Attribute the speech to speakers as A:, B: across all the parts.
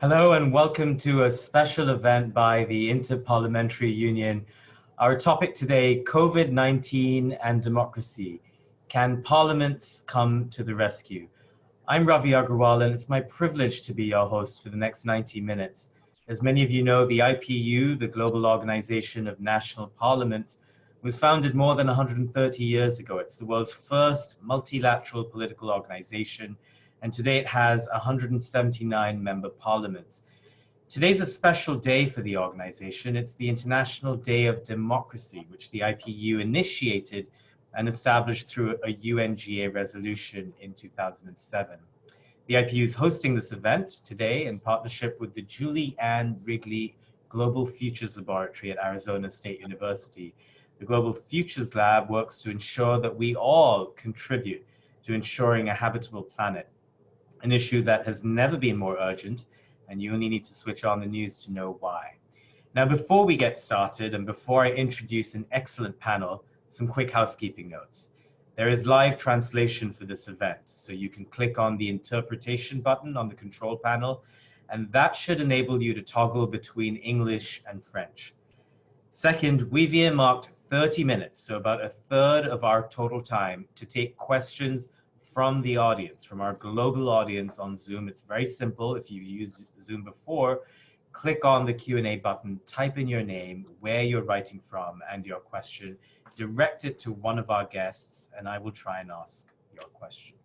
A: Hello and welcome to a special event by the Interparliamentary Union. Our topic today, COVID-19 and democracy. Can parliaments come to the rescue? I'm Ravi Agrawal and it's my privilege to be your host for the next 90 minutes. As many of you know, the IPU, the Global Organization of National Parliaments, was founded more than 130 years ago. It's the world's first multilateral political organization and today it has 179 member parliaments. Today's a special day for the organization. It's the International Day of Democracy, which the IPU initiated and established through a UNGA resolution in 2007. The IPU is hosting this event today in partnership with the Julie Ann Wrigley Global Futures Laboratory at Arizona State University. The Global Futures Lab works to ensure that we all contribute to ensuring a habitable planet an issue that has never been more urgent, and you only need to switch on the news to know why. Now, before we get started and before I introduce an excellent panel, some quick housekeeping notes. There is live translation for this event, so you can click on the interpretation button on the control panel, and that should enable you to toggle between English and French. Second, we've earmarked 30 minutes, so about a third of our total time, to take questions from the audience, from our global audience on Zoom. It's very simple. If you've used Zoom before, click on the Q&A button, type in your name, where you're writing from, and your question. Direct it to one of our guests, and I will try and ask your question.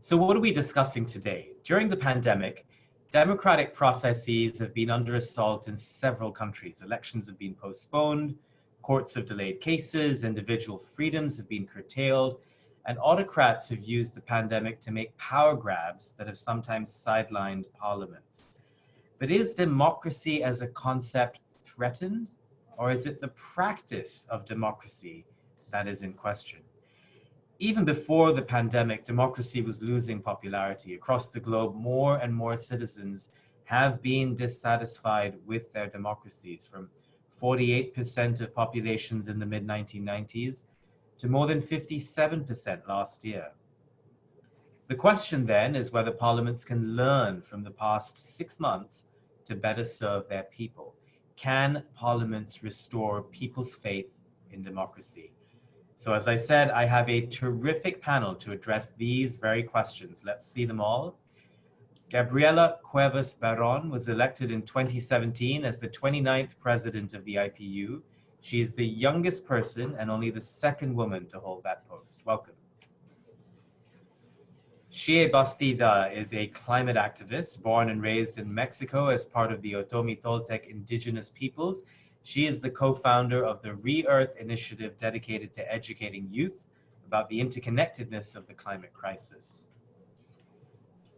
A: So what are we discussing today? During the pandemic, democratic processes have been under assault in several countries. Elections have been postponed, courts have delayed cases, individual freedoms have been curtailed, and autocrats have used the pandemic to make power grabs that have sometimes sidelined parliaments. But is democracy as a concept threatened? Or is it the practice of democracy that is in question? Even before the pandemic, democracy was losing popularity. Across the globe, more and more citizens have been dissatisfied with their democracies from 48% of populations in the mid 1990s to more than 57% last year. The question then is whether parliaments can learn from the past six months to better serve their people. Can parliaments restore people's faith in democracy? So as I said, I have a terrific panel to address these very questions. Let's see them all. Gabriela Cuevas Barron was elected in 2017 as the 29th president of the IPU she is the youngest person and only the second woman to hold that post. Welcome. Xiye Bastida is a climate activist born and raised in Mexico as part of the Otomi Toltec indigenous peoples. She is the co-founder of the Re-Earth initiative dedicated to educating youth about the interconnectedness of the climate crisis.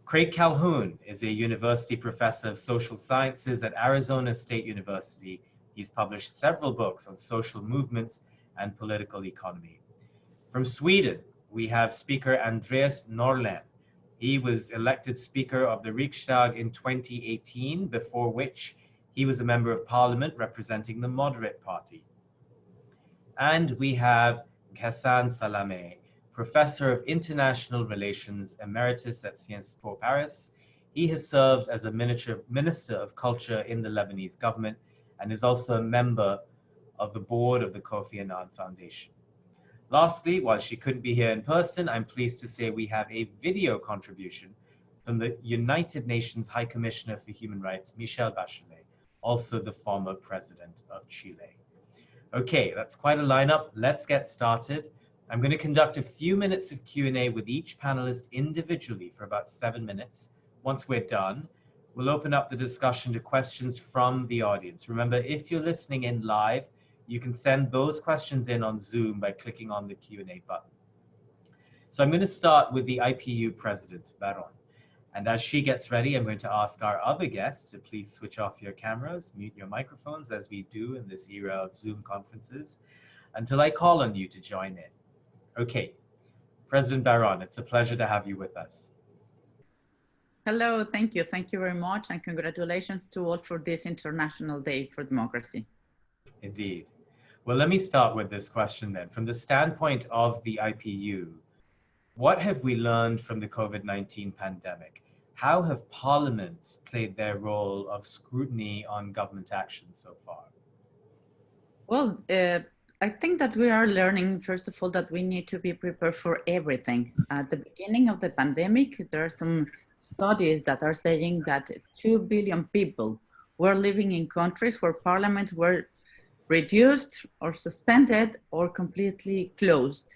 A: Craig Calhoun is a university professor of social sciences at Arizona State University He's published several books on social movements and political economy. From Sweden, we have speaker Andreas Norlén. He was elected Speaker of the Riksdag in 2018, before which he was a member of parliament representing the Moderate Party. And we have Ghassan Salameh, Professor of International Relations Emeritus at Sciences Po Paris. He has served as a Minister of Culture in the Lebanese government and is also a member of the board of the Kofi Annan Foundation. Lastly, while she couldn't be here in person, I'm pleased to say we have a video contribution from the United Nations High Commissioner for Human Rights, Michelle Bachelet, also the former president of Chile. Okay, that's quite a lineup. Let's get started. I'm going to conduct a few minutes of Q&A with each panelist individually for about seven minutes. Once we're done, We'll open up the discussion to questions from the audience. Remember, if you're listening in live, you can send those questions in on Zoom by clicking on the Q&A button. So I'm going to start with the IPU president, Barron. And as she gets ready, I'm going to ask our other guests to please switch off your cameras, mute your microphones as we do in this era of Zoom conferences until I call on you to join in. Okay, President Barron, it's a pleasure to have you with us.
B: Hello, thank you. Thank you very much. And congratulations to all for this International Day for Democracy.
A: Indeed. Well, let me start with this question then. From the standpoint of the IPU, what have we learned from the COVID-19 pandemic? how have parliaments played their role of scrutiny on government action so far?
B: Well, uh, I think that we are learning, first of all, that we need to be prepared for everything. At the beginning of the pandemic, there are some studies that are saying that 2 billion people were living in countries where parliaments were reduced or suspended or completely closed.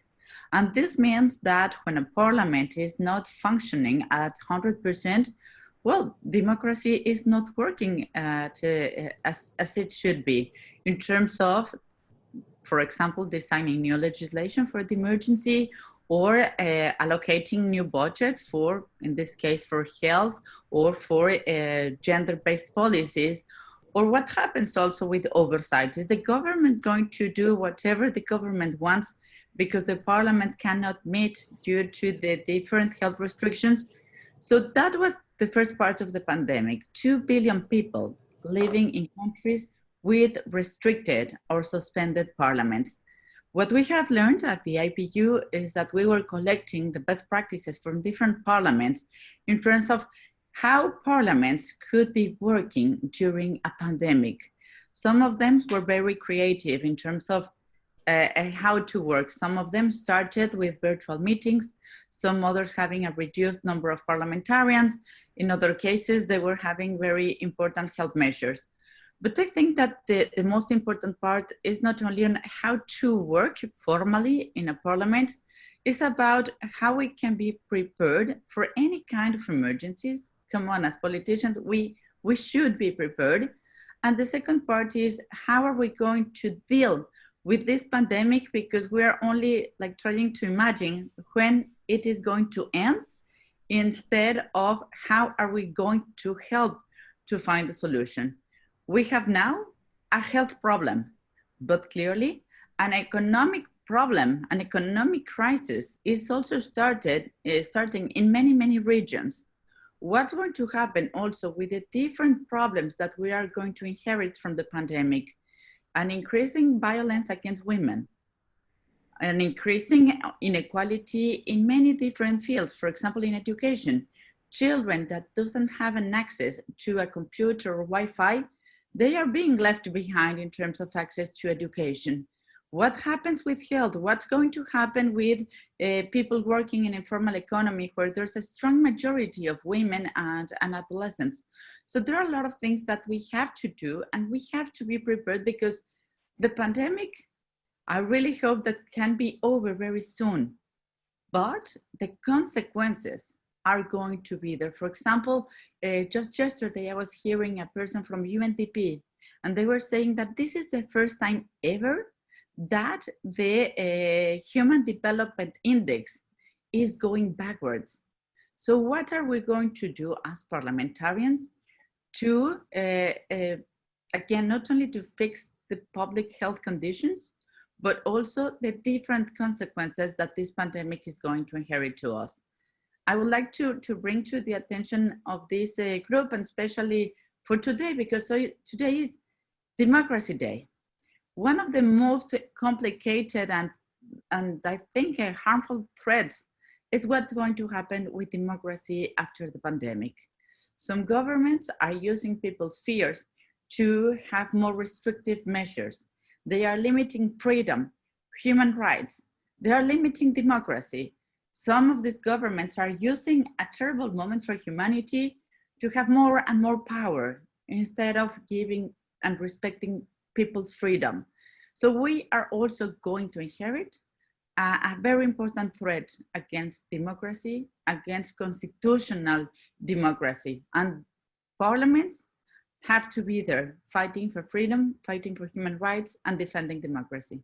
B: And this means that when a parliament is not functioning at 100%, well, democracy is not working at, uh, as, as it should be in terms of for example, designing new legislation for the emergency or uh, allocating new budgets for, in this case, for health or for uh, gender-based policies. Or what happens also with oversight? Is the government going to do whatever the government wants because the parliament cannot meet due to the different health restrictions? So that was the first part of the pandemic. Two billion people living in countries with restricted or suspended parliaments. What we have learned at the IPU is that we were collecting the best practices from different parliaments in terms of how parliaments could be working during a pandemic. Some of them were very creative in terms of uh, uh how to work. Some of them started with virtual meetings, some others having a reduced number of parliamentarians. In other cases, they were having very important health measures. But I think that the, the most important part is not only on how to work formally in a parliament, it's about how we can be prepared for any kind of emergencies. Come on, as politicians, we, we should be prepared. And the second part is how are we going to deal with this pandemic because we are only like trying to imagine when it is going to end instead of how are we going to help to find the solution we have now a health problem, but clearly an economic problem, an economic crisis is also started, uh, starting in many, many regions. What's going to happen also with the different problems that we are going to inherit from the pandemic? An increasing violence against women, an increasing inequality in many different fields, for example, in education. Children that doesn't have an access to a computer or Wi-Fi they are being left behind in terms of access to education. What happens with health? What's going to happen with uh, people working in informal economy where there's a strong majority of women and, and adolescents? So there are a lot of things that we have to do and we have to be prepared because the pandemic, I really hope that can be over very soon. But the consequences are going to be there. For example, uh, just yesterday I was hearing a person from UNDP and they were saying that this is the first time ever that the uh, Human Development Index is going backwards. So what are we going to do as parliamentarians to, uh, uh again, not only to fix the public health conditions, but also the different consequences that this pandemic is going to inherit to us. I would like to, to bring to the attention of this uh, group and especially for today, because so today is Democracy Day. One of the most complicated and, and I think uh, harmful threats is what's going to happen with democracy after the pandemic. Some governments are using people's fears to have more restrictive measures. They are limiting freedom, human rights. They are limiting democracy some of these governments are using a terrible moment for humanity to have more and more power instead of giving and respecting people's freedom. So we are also going to inherit a, a, very important threat against democracy, against constitutional democracy. And parliaments have to be there fighting for freedom, fighting for human rights, and defending democracy.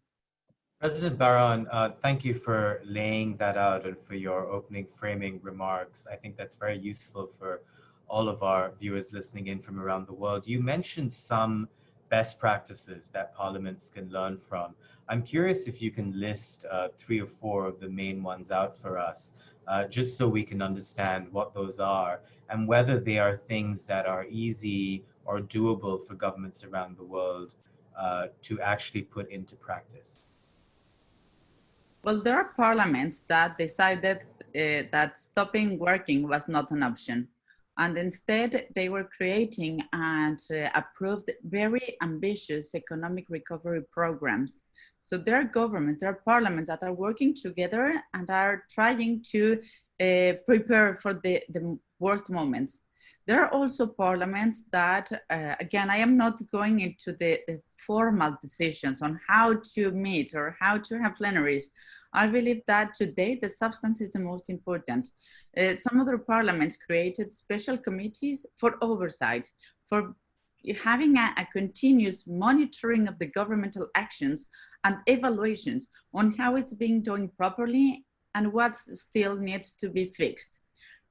A: President Barron, uh, thank you for laying that out and for your opening framing remarks. I think that's very useful for all of our viewers listening in from around the world. You mentioned some best practices that parliaments can learn from. I'm curious if you can list uh, three or four of the main ones out for us, uh, just so we can understand what those are and whether they are things that are easy or doable for governments around the world uh, to actually put into practice.
B: Well, there are parliaments that decided uh, that stopping working was not an option. And instead, they were creating and uh, approved very ambitious economic recovery programs. So there are governments, there are parliaments that are working together and are trying to uh, prepare for the, the worst moments. There are also parliaments that, uh, again, I am not going into the, the, formal decisions on how to meet or how to have plenaries. I believe that today the substance is the most important. Uh, some other parliaments created special committees for oversight, for having a, a, continuous monitoring of the governmental actions and evaluations on how it's being done properly and what still needs to be fixed.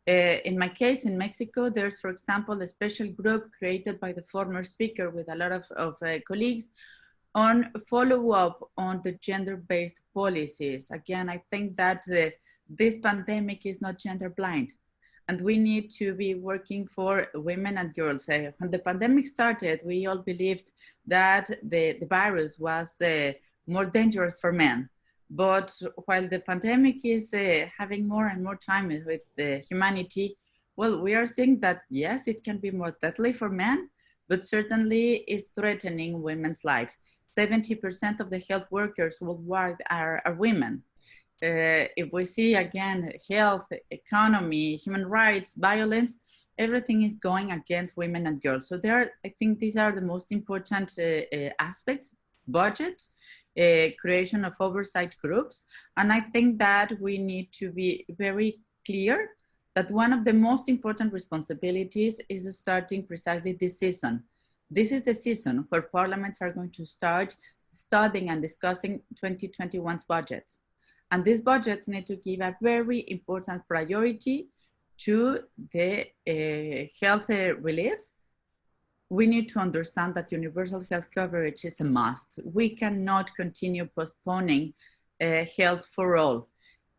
B: Uh, in my case, in Mexico, there's, for example, a special group created by the former speaker with a lot of, of uh, colleagues on follow-up on the gender-based policies. Again, I think that uh, this pandemic is not gender blind and we need to be working for women and girls. Uh, when the pandemic started, we all believed that the, the virus was uh, more dangerous for men. But while the pandemic is uh, having more and more time with the humanity, well, we are seeing that yes, it can be more deadly for men, but certainly is threatening women's life. 70% of the health workers worldwide are, are women uh, if we see again health, economy, human rights, violence, everything is going against women and girls. So there, I think these are the most important uh, uh, aspects, budget, uh, creation of oversight groups. And I think that we need to be very clear that one of the most important responsibilities is starting precisely this season. This is the season where parliaments are going to start studying and discussing 2021's budgets. And these budgets need to give a very important priority to the uh, health uh, relief. We need to understand that universal health coverage is a must. We cannot continue postponing uh, health for all.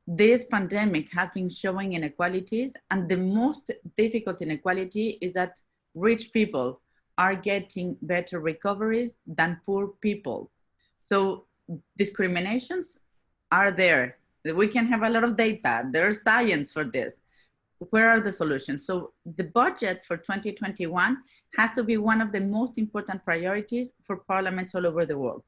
B: This pandemic has been showing inequalities and the most difficult inequality is that rich people are getting better recoveries than poor people. So discriminations are there. We can have a lot of data. There's science for this. Where are the solutions? So the budget for 2021 has to be one of the most important priorities for parliaments all over the world.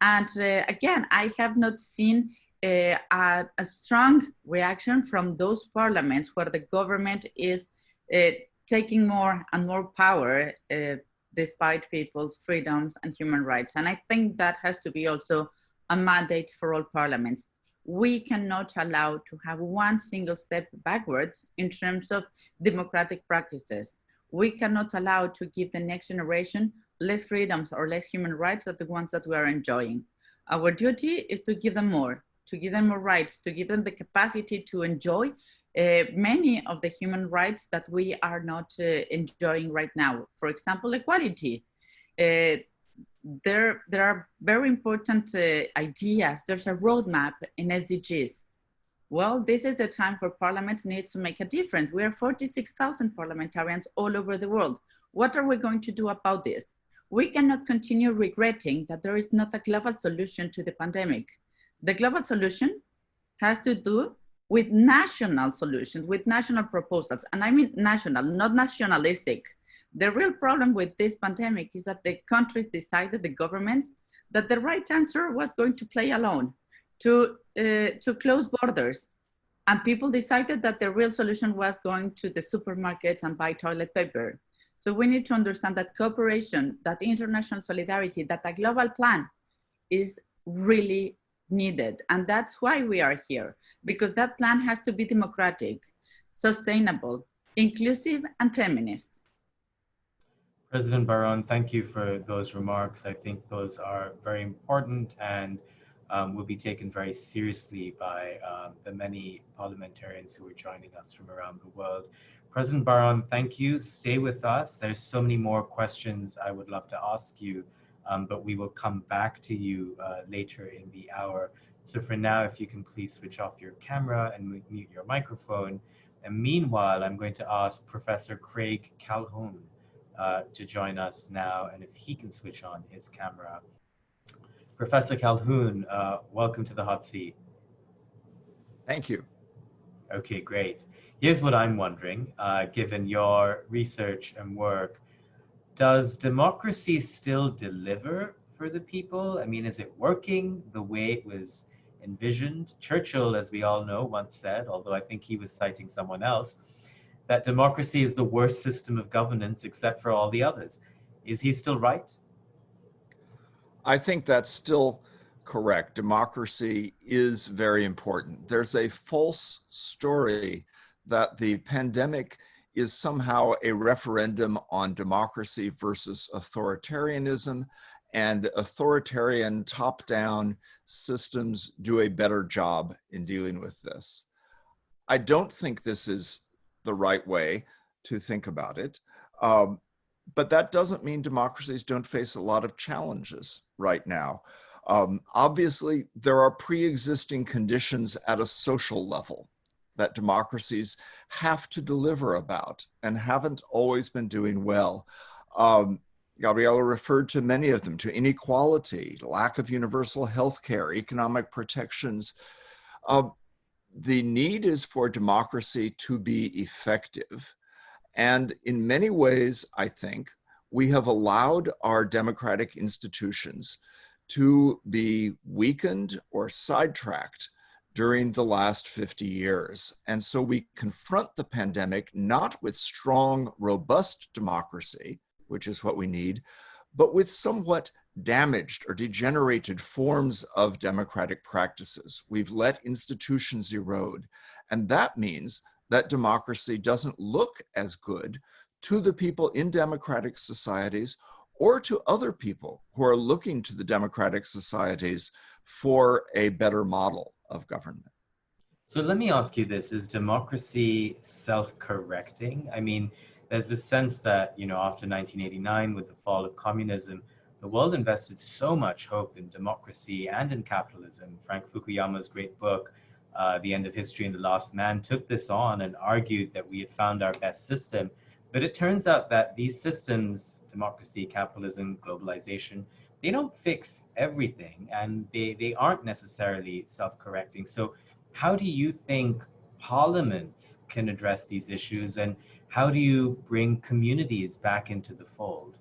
B: And uh, again, I have not seen uh, a, a, strong reaction from those parliaments where the government is uh, taking more and more power uh, despite people's freedoms and human rights. And I think that has to be also a mandate for all parliaments. We cannot allow to have one single step backwards in terms of democratic practices. We cannot allow to give the next generation less freedoms or less human rights than the ones that we are enjoying. Our duty is to give them more, to give them more rights, to give them the capacity to enjoy uh, many of the human rights that we are not uh, enjoying right now. For example, equality. Uh, there, there are very important uh, ideas. There's a roadmap in SDGs. Well, this is the time for parliaments need to make a difference. We are 46,000 parliamentarians all over the world. What are we going to do about this? We cannot continue regretting that there is not a global solution to the pandemic. The global solution has to do with national solutions, with national proposals. And I mean national, not nationalistic. The real problem with this pandemic is that the countries decided, the governments, that the right answer was going to play alone, to, uh, to close borders. And people decided that the real solution was going to the supermarket and buy toilet paper. So we need to understand that cooperation, that international solidarity, that a global plan is really needed. And that's why we are here, because that plan has to be democratic, sustainable, inclusive, and feminist.
A: President Barron, thank you for those remarks. I think those are very important and um, will be taken very seriously by um, the many parliamentarians who are joining us from around the world. President Barron, thank you. Stay with us. There's so many more questions I would love to ask you, um, but we will come back to you uh, later in the hour. So for now, if you can please switch off your camera and mute your microphone. And meanwhile, I'm going to ask Professor Craig Calhoun uh, to join us now, and if he can switch on his camera. Professor Calhoun, uh, welcome to the hot seat.
C: Thank you.
A: Okay, great. Here's what I'm wondering, uh, given your research and work, does democracy still deliver for the people? I mean, is it working the way it was envisioned? Churchill, as we all know, once said, although I think he was citing someone else, that democracy is the worst system of governance except for all the others. Is he still right?
C: I think that's still correct. Democracy is very important. There's a false story that the pandemic is somehow a referendum on democracy versus authoritarianism and authoritarian top-down systems do a better job in dealing with this. I don't think this is the right way to think about it. Um, but that doesn't mean democracies don't face a lot of challenges right now. Um, obviously, there are pre-existing conditions at a social level that democracies have to deliver about and haven't always been doing well. Um, Gabriela referred to many of them, to inequality, lack of universal health care, economic protections. Uh, the need is for democracy to be effective. And in many ways, I think, we have allowed our democratic institutions to be weakened or sidetracked during the last 50 years. And so we confront the pandemic not with strong, robust democracy, which is what we need, but with somewhat damaged or degenerated forms of democratic practices. We've let institutions erode. And that means that democracy doesn't look as good to the people in democratic societies or to other people who are looking to the democratic societies for a better model of government.
A: So let me ask you this, is democracy self-correcting? I mean, there's this sense that, you know, after 1989 with the fall of communism, the world invested so much hope in democracy and in capitalism. Frank Fukuyama's great book, uh, The End of History and the Last Man, took this on and argued that we had found our best system. But it turns out that these systems, democracy, capitalism, globalization, they don't fix everything and they, they aren't necessarily self-correcting. So how do you think parliaments can address these issues and how do you bring communities back into the fold?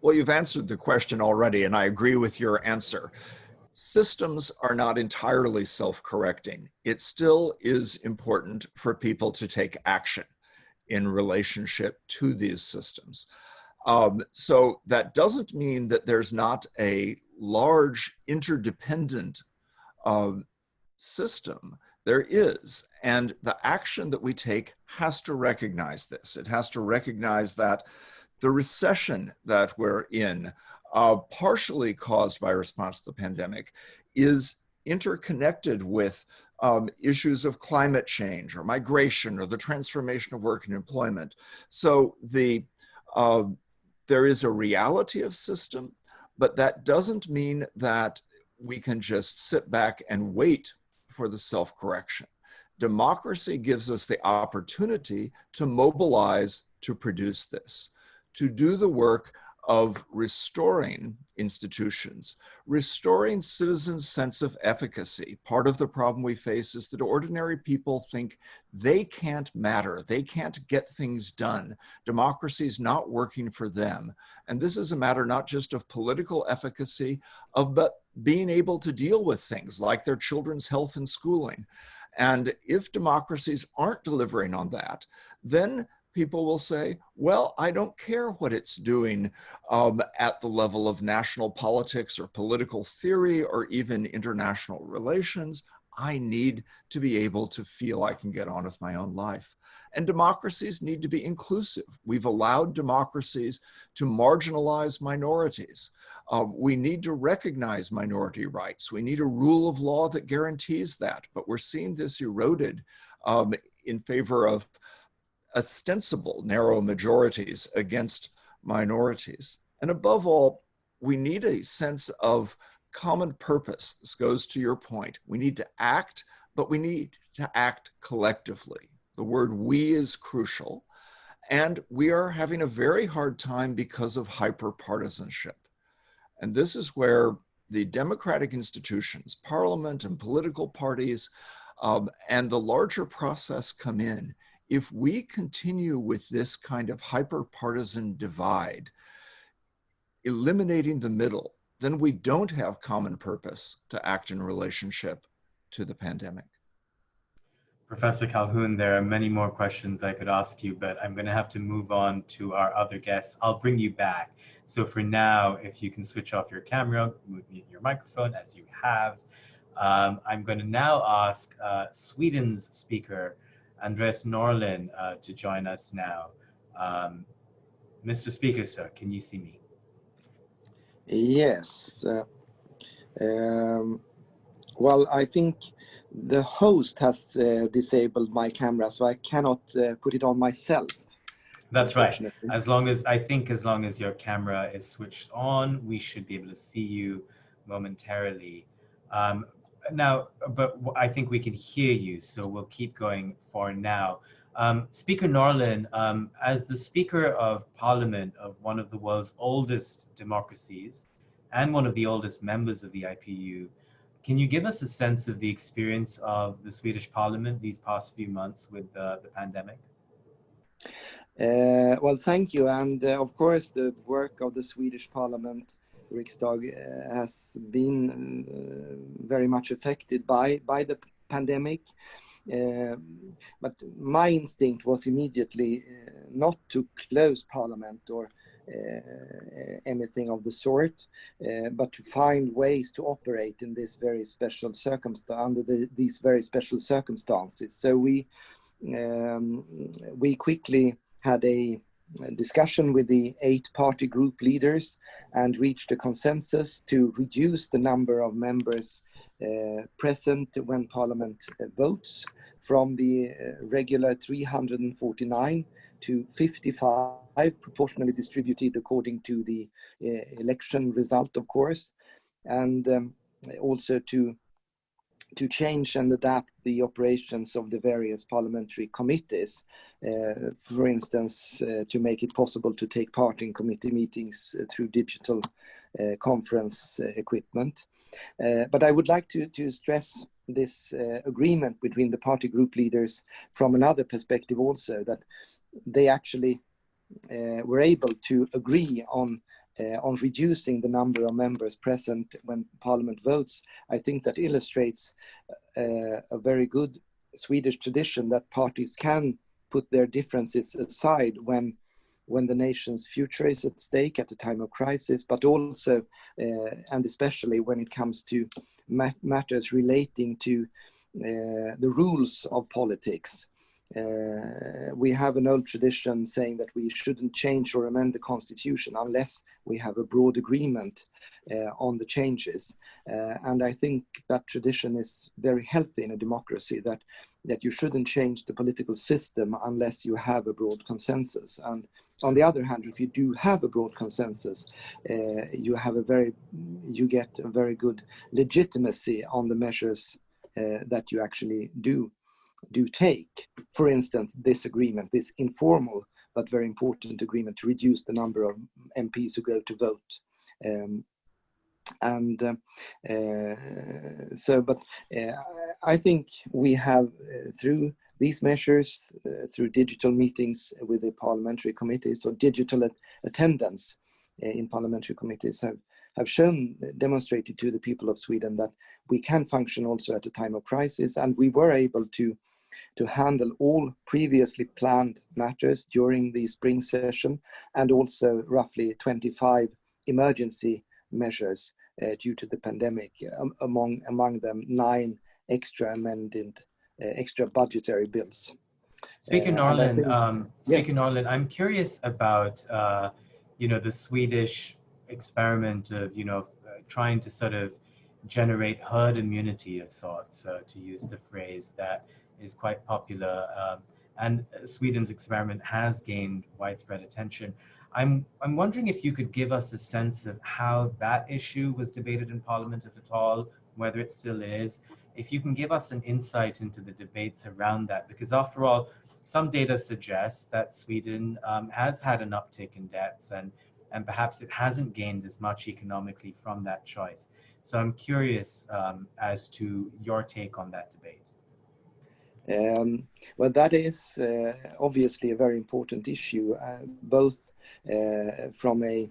C: Well, you've answered the question already, and I agree with your answer. Systems are not entirely self-correcting. It still is important for people to take action in relationship to these systems. Um, so that doesn't mean that there's not a large interdependent um, system. There is, and the action that we take has to recognize this. It has to recognize that the recession that we're in, uh, partially caused by response to the pandemic, is interconnected with um, issues of climate change or migration or the transformation of work and employment. So the uh, there is a reality of system, but that doesn't mean that we can just sit back and wait for the self-correction. Democracy gives us the opportunity to mobilize to produce this to do the work of restoring institutions, restoring citizens' sense of efficacy. Part of the problem we face is that ordinary people think they can't matter, they can't get things done. Democracy is not working for them. And this is a matter not just of political efficacy, of but being able to deal with things like their children's health and schooling. And if democracies aren't delivering on that, then people will say, well, I don't care what it's doing um, at the level of national politics or political theory or even international relations. I need to be able to feel I can get on with my own life. And democracies need to be inclusive. We've allowed democracies to marginalize minorities. Uh, we need to recognize minority rights. We need a rule of law that guarantees that. But we're seeing this eroded um, in favor of ostensible narrow majorities against minorities. And above all, we need a sense of common purpose. This goes to your point. We need to act, but we need to act collectively. The word we is crucial. And we are having a very hard time because of hyperpartisanship. And this is where the democratic institutions, parliament and political parties um, and the larger process come in. If we continue with this kind of hyper-partisan divide, eliminating the middle, then we don't have common purpose to act in relationship to the pandemic.
A: Professor Calhoun, there are many more questions I could ask you, but I'm going to have to move on to our other guests. I'll bring you back. So for now, if you can switch off your camera, mute your microphone as you have. Um, I'm going to now ask uh, Sweden's speaker, Andreas Norlén, uh, to join us now. Um, Mr. Speaker, sir, can you see me?
D: Yes. Uh, um, well, I think the host has uh, disabled my camera, so I cannot uh, put it on myself.
A: That's right. As long as, I think as long as your camera is switched on, we should be able to see you momentarily. Um, now, but I think we can hear you, so we'll keep going for now. Um, Speaker Norlén, um, as the Speaker of Parliament of one of the world's oldest democracies and one of the oldest members of the IPU, can you give us a sense of the experience of the Swedish Parliament these past few months with uh, the pandemic?
D: Uh, well, thank you. And uh, of course, the work of the Swedish Parliament, Riksdag, uh, has been uh, very much affected by, by the pandemic. Uh, but my instinct was immediately not to close Parliament or uh, anything of the sort, uh, but to find ways to operate in this very special circumstance under the, these very special circumstances. So we um, we quickly had a discussion with the eight party group leaders and reached a consensus to reduce the number of members uh, present when parliament uh, votes from the uh, regular 349 to 55, proportionally distributed according to the uh, election result, of course, and um, also to to change and adapt the operations of the various parliamentary committees. Uh, for instance, uh, to make it possible to take part in committee meetings uh, through digital uh, conference uh, equipment. Uh, but I would like to, to stress this agreement between the party group leaders from another perspective also, that they actually were able to agree on uh, on reducing the number of members present when Parliament votes, I think that illustrates uh, a very good Swedish tradition that parties can put their differences aside when when the nation's future is at stake at a time of crisis, but also uh, and especially when it comes to mat matters relating to uh, the rules of politics. Uh, we have an old tradition saying that we shouldn't change or amend the constitution unless we have a broad agreement uh, on the changes. Uh, and I think that tradition is very healthy in a democracy that, that you shouldn't change the political system unless you have a broad consensus. And on the other hand, if you do have a broad consensus, uh, you have a very, you get a very good legitimacy on the measures uh, that you actually do do take. For instance, this agreement, this informal but very important agreement to reduce the number of MPs who go to vote. Um, and uh, uh, so, but uh, I think we have uh, through these measures, uh, through digital meetings with the parliamentary committees or digital at attendance uh, in parliamentary committees have have shown, demonstrated to the people of Sweden that we can function also at a time of crisis. And we were able to, to handle all previously planned matters during the spring session and also roughly 25 emergency measures uh, due to the pandemic, um, among, among them nine extra amended, uh, extra budgetary bills.
A: Speaking uh, Norlén, um, speaking yes. Norlén, I'm curious about, uh, you know, the Swedish experiment of, you know, uh, trying to sort of generate herd immunity of sorts, uh, to use the phrase that is quite popular. Um, and Sweden's experiment has gained widespread attention. I'm, I'm wondering if you could give us a sense of how that issue was debated in Parliament, if at all, whether it still is. If you can give us an insight into the debates around that, because after all, some data suggests that Sweden um, has had an uptick in deaths and and perhaps it hasn't gained as much economically from that choice. So I'm curious um, as to your take on that debate.
D: Um, well, that is uh, obviously a very important issue, uh, both uh, from a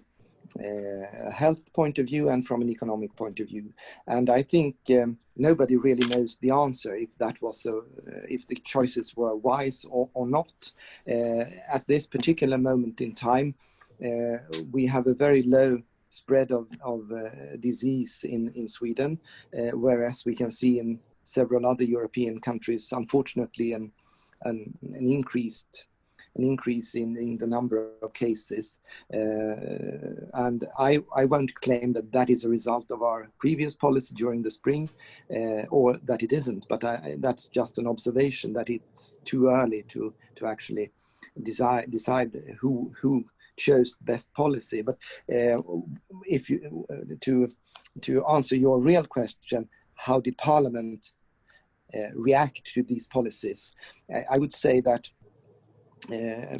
D: uh, health point of view and from an economic point of view. And I think um, nobody really knows the answer if that was a, uh, if the choices were wise or, or not. Uh, at this particular moment in time, we have a very low spread of, of uh, disease in, in Sweden, uh, whereas we can see in several other European countries, unfortunately, an, an, an increased an increase in, in the number of cases. Uh, and I, I won't claim that that is a result of our previous policy during the spring uh, or that it isn't, but I, that's just an observation that it's too early to, to actually decide, decide who, who chose best policy. But uh, if you, uh, to, to answer your real question, how did Parliament uh, react to these policies? I would say that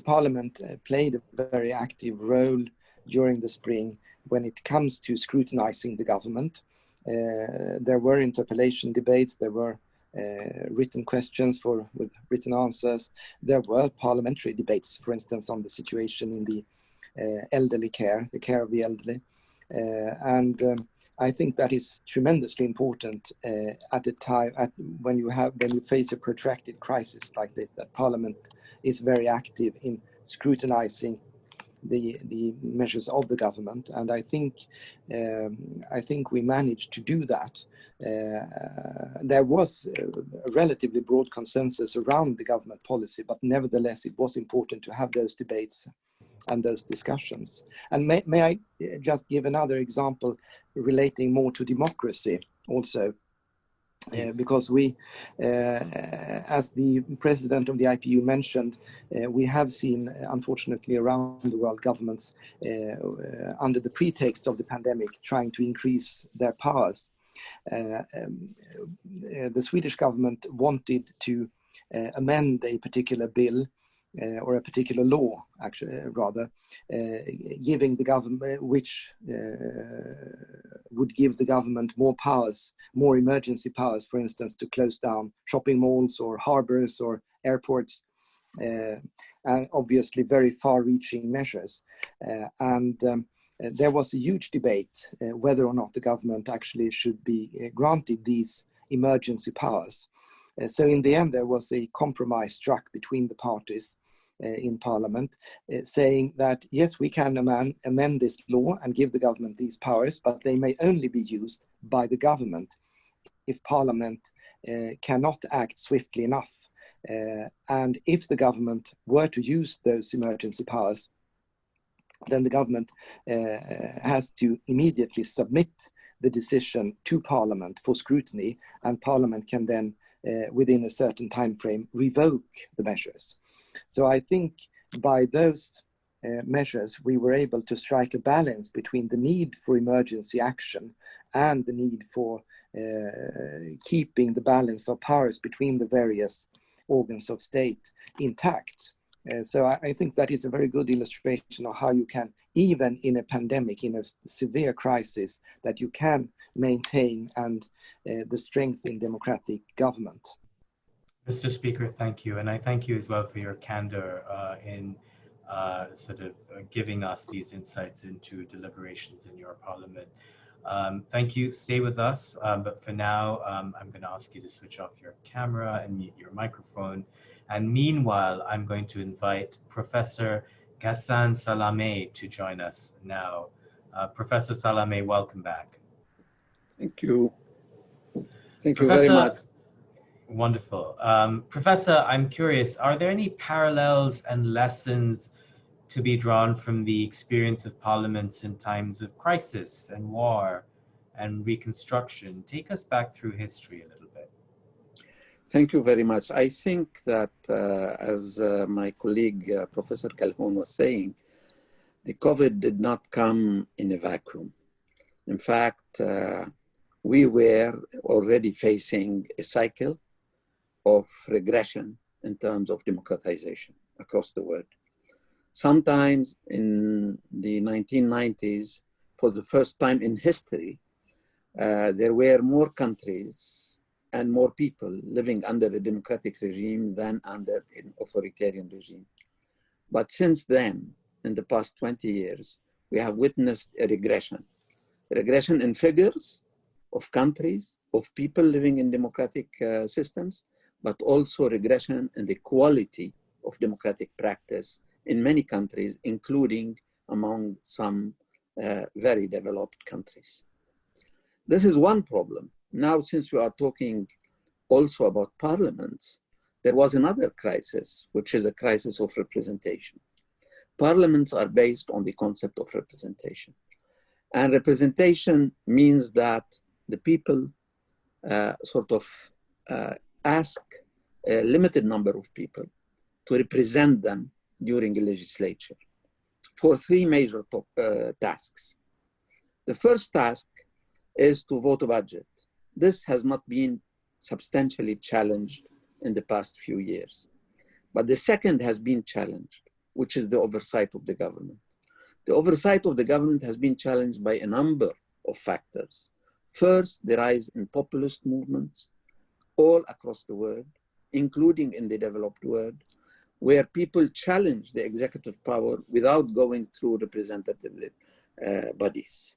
D: Parliament played a very active role during the spring when it comes to scrutinizing the government. There were interpellation debates, there were uh, written questions for with written answers. There were parliamentary debates, for instance, on the situation in the elderly care, the care of the elderly. Uh, and um, I think that is tremendously important at a time at when you have when you face a protracted crisis like this, that Parliament is very active in scrutinizing the the measures of the government, and I think um, I think we managed to do that. Uh, there was a relatively broad consensus around the government policy, but nevertheless, it was important to have those debates and those discussions. And may, may I just give another example relating more to democracy also? Uh, because we, uh, as the president of the IPU mentioned, uh, we have seen, unfortunately, around the world governments under the pretext of the pandemic trying to increase their powers. Um, the Swedish government wanted to amend a particular bill uh, or a particular law, actually, uh, rather, uh, giving the government, which would give the government more powers, more emergency powers, for instance, to close down shopping malls or harbors or airports. Uh, and obviously very far-reaching measures. Uh, and um, uh, there was a huge debate whether or not the government actually should be granted these emergency powers. So in the end, there was a compromise struck between the parties uh, in Parliament, uh, saying that yes, we can amend, amend this law and give the government these powers, but they may only be used by the government if Parliament uh, cannot act swiftly enough. Uh, and if the government were to use those emergency powers, then the government uh, has to immediately submit the decision to Parliament for scrutiny, and Parliament can then uh, within a certain time frame revoke the measures. So I think by those uh, measures, we were able to strike a balance between the need for emergency action and the need for uh, keeping the balance of powers between the various organs of state intact. Uh, so I, I, think that is a very good illustration of how you can, even in a pandemic, in a severe crisis, that you can maintain and uh, the strength in democratic government.
A: Mr. Speaker, thank you. And I thank you as well for your candor uh, in uh, sort of uh, giving us these insights into deliberations in your parliament. Um, thank you. Stay with us. Um, but for now, um, I'm going to ask you to switch off your camera and mute your microphone. And meanwhile, I'm going to invite Professor Ghassan Salameh to join us now. Uh, Professor Salameh, welcome back.
E: Thank you. Thank you Professor, very much.
A: Wonderful. Um, Professor, I'm curious, are there any parallels and lessons to be drawn from the experience of parliaments in times of crisis and war and reconstruction? Take us back through history a little bit.
E: Thank you very much. I think that uh, as uh, my colleague, uh, Professor Calhoun was saying, the COVID did not come in a vacuum. In fact, uh, we were already facing a cycle of regression in terms of democratization across the world. Sometimes in the 1990s, for the first time in history, uh, there were more countries and more people living under a democratic regime than under an authoritarian regime. But since then, in the past 20 years, we have witnessed a regression. Regression in figures of countries, of people living in democratic uh, systems, but also regression in the quality of democratic practice in many countries, including among some uh, very developed countries. This is one problem. Now, since we are talking also about parliaments, there was another crisis, which is a crisis of representation. Parliaments are based on the concept of representation. And representation means that the people uh, sort of uh, ask a limited number of people to represent them during a legislature for three major uh, tasks. The first task is to vote a budget. This has not been substantially challenged in the past few years. But the second has been challenged, which is the oversight of the government. The oversight of the government has been challenged by a number of factors. First, the rise in populist movements all across the world, including in the developed world, where people challenge the executive power without going through representative uh, bodies,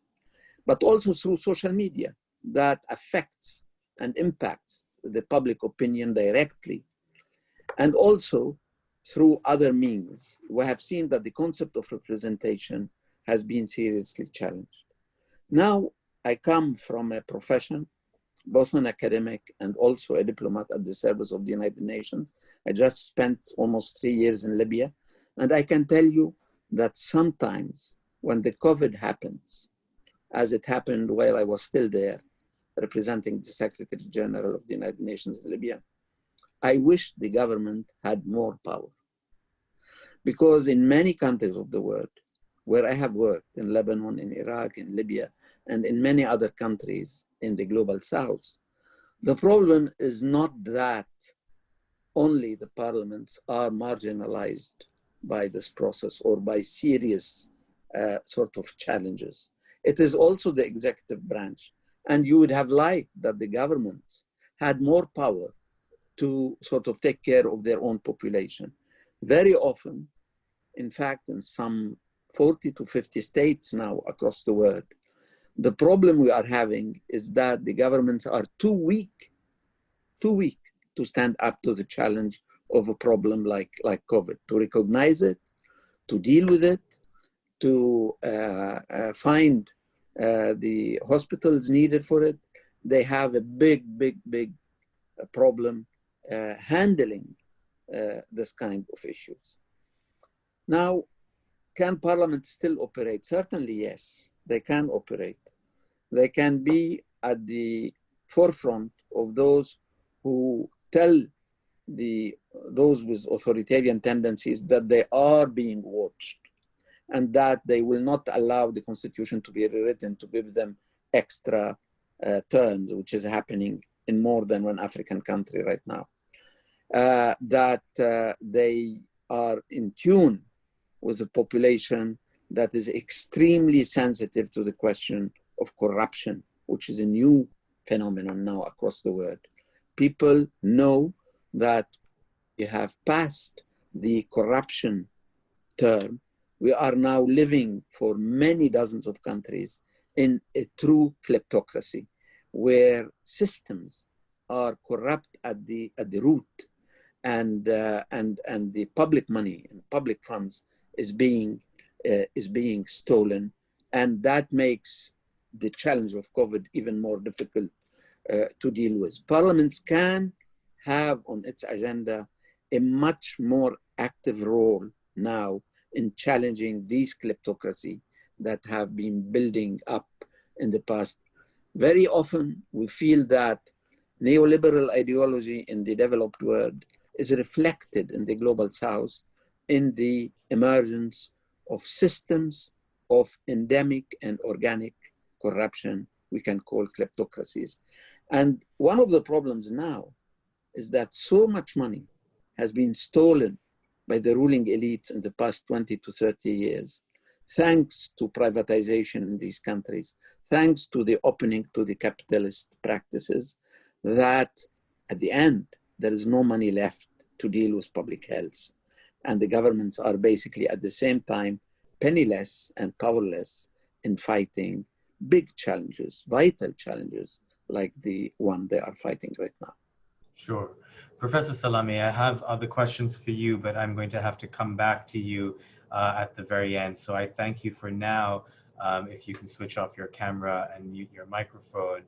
E: but also through social media that affects and impacts the public opinion directly. And also through other means, we have seen that the concept of representation has been seriously challenged. Now, I come from a profession, both an academic and also a diplomat at the service of the United Nations. I just spent almost three years in Libya. And I can tell you that sometimes when the COVID happens, as it happened while I was still there, representing the Secretary General of the United Nations in Libya, I wish the government had more power. Because in many countries of the world, where I have worked, in Lebanon, in Iraq, in Libya, and in many other countries in the global south, the problem is not that only the parliaments are marginalized by this process or by serious uh, sort of challenges. It is also the executive branch and you would have liked that the governments had more power to sort of take care of their own population. Very often, in fact, in some 40 to 50 states now across the world, the problem we are having is that the governments are too weak, too weak to stand up to the challenge of a problem like, like COVID, to recognize it, to deal with it, to uh, uh, find uh, the hospitals needed for it. They have a big, big, big uh, problem uh, handling uh, this kind of issues. Now, can Parliament still operate? Certainly, yes, they can operate. They can be at the forefront of those who tell the those with authoritarian tendencies that they are being watched and that they will not allow the constitution to be rewritten to give them extra uh, terms, which is happening in more than one African country right now. Uh, that uh, they are in tune with a population that is extremely sensitive to the question of corruption, which is a new phenomenon now across the world. People know that you have passed the corruption term we are now living for many dozens of countries in a true kleptocracy where systems are corrupt at the at the root and uh, and and the public money and public funds is being uh, is being stolen and that makes the challenge of covid even more difficult uh, to deal with parliaments can have on its agenda a much more active role now in challenging these kleptocracy that have been building up in the past. Very often we feel that neoliberal ideology in the developed world is reflected in the global south in the emergence of systems of endemic and organic corruption we can call kleptocracies. And one of the problems now is that so much money has been stolen by the ruling elites in the past 20 to 30 years, thanks to privatization in these countries, thanks to the opening to the capitalist practices, that at the end, there is no money left to deal with public health. And the governments are basically at the same time penniless and powerless in fighting big challenges, vital challenges like the one they are fighting right now.
A: Sure. Professor Salameh, I have other questions for you, but I'm going to have to come back to you uh, at the very end. So I thank you for now. Um, if you can switch off your camera and mute your microphone.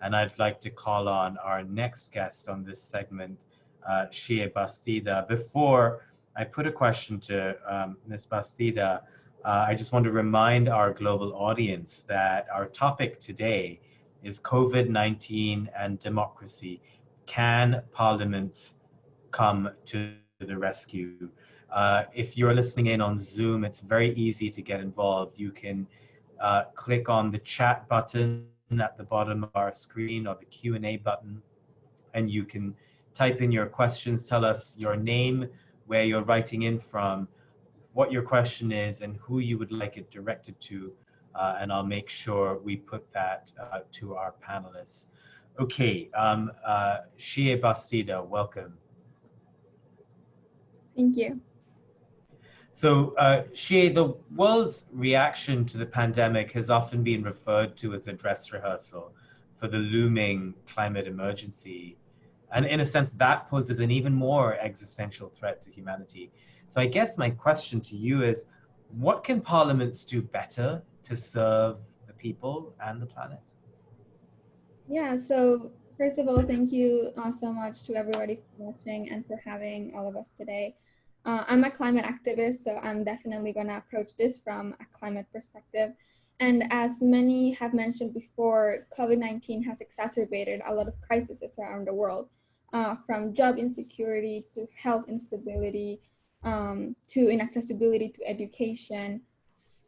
A: And I'd like to call on our next guest on this segment, uh, Xiye Bastida. Before I put a question to um, Ms. Bastida, uh, I just want to remind our global audience that our topic today is COVID-19 and democracy. Can parliaments come to the rescue? Uh, if you're listening in on Zoom, it's very easy to get involved. You can uh, click on the chat button at the bottom of our screen or the Q&A button, and you can type in your questions, tell us your name, where you're writing in from, what your question is, and who you would like it directed to, uh, and I'll make sure we put that uh, to our panelists. Okay, um, uh, Bastida, welcome.
F: Thank you.
A: So, uh, the world's reaction to the pandemic has often been referred to as a dress rehearsal for the looming climate emergency. And in a sense, that poses an even more existential threat to humanity. So I guess my question to you is, what can parliaments do better to serve the people and the planet?
F: Yeah, so first of all, thank you uh, so much to everybody for watching and for having all of us today. Uh, I'm a climate activist, so I'm definitely going to approach this from a climate perspective. And as many have mentioned before, COVID-19 has exacerbated a lot of crises around the world, uh, from job insecurity to health instability, um, to inaccessibility to education,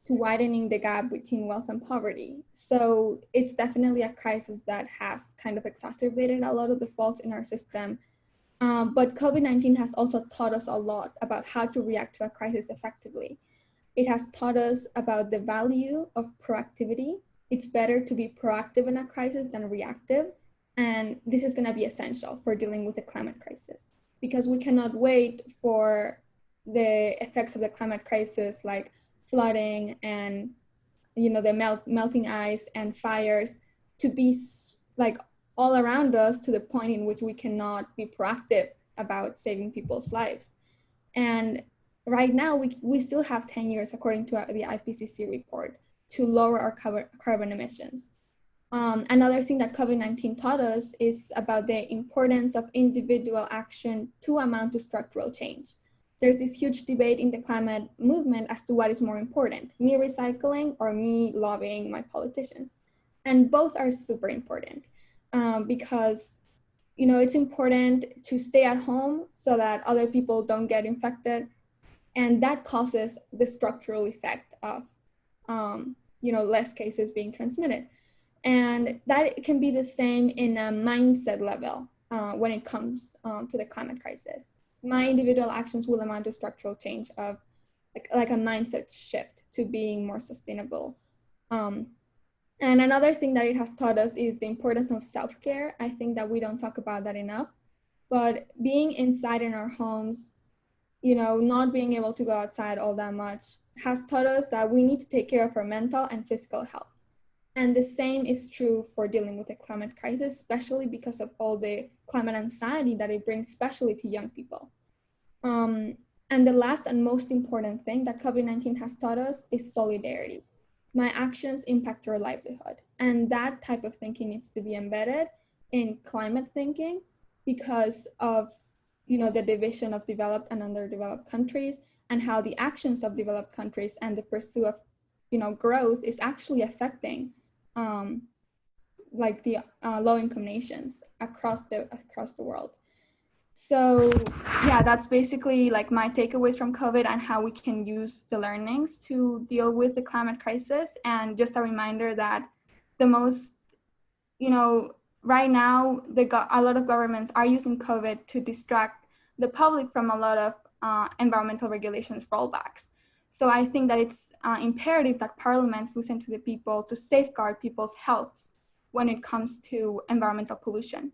F: to widening the gap between wealth and poverty. So it's definitely a crisis that has kind of exacerbated a lot of the faults in our system um, but COVID-19 has also taught us a lot about how to react to a crisis effectively. It has taught us about the value of proactivity. It's better to be proactive in a crisis than reactive. And this is gonna be essential for dealing with the climate crisis because we cannot wait for the effects of the climate crisis like flooding and you know the melt, melting ice and fires to be like all around us to the point in which we cannot be proactive about saving people's lives. And right now, we, we still have 10 years, according to the IPCC report, to lower our carbon emissions. Um, another thing that COVID-19 taught us is about the importance of individual action to amount to structural change. There's this huge debate in the climate movement as to what is more important, me recycling or me lobbying my politicians. And both are super important um, because you know it's important to stay at home so that other people don't get infected and that causes the structural effect of um, you know less cases being transmitted and that can be the same in a mindset level uh, when it comes um, to the climate crisis my individual actions will amount to structural change of like, like a mindset shift to being more sustainable um, and another thing that it has taught us is the importance of self-care. I think that we don't talk about that enough. But being inside in our homes, you know, not being able to go outside all that much has taught us that we need to take care of our mental and physical health. And the same is true for dealing with the climate crisis, especially because of all the climate anxiety that it brings, especially to young people. Um, and the last and most important thing that COVID-19 has taught us is solidarity my actions impact your livelihood. And that type of thinking needs to be embedded in climate thinking because of you know the division of developed and underdeveloped countries and how the actions of developed countries and the pursuit of you know growth is actually affecting um, like the uh, low income nations across the across the world so yeah, that's basically like my takeaways from COVID and how we can use the learnings to deal with the climate crisis. And just a reminder that the most, you know, right now, the a lot of governments are using COVID to distract the public from a lot of uh, environmental regulations rollbacks. So I think that it's uh, imperative that parliaments listen to the people to safeguard people's health when it comes to environmental pollution.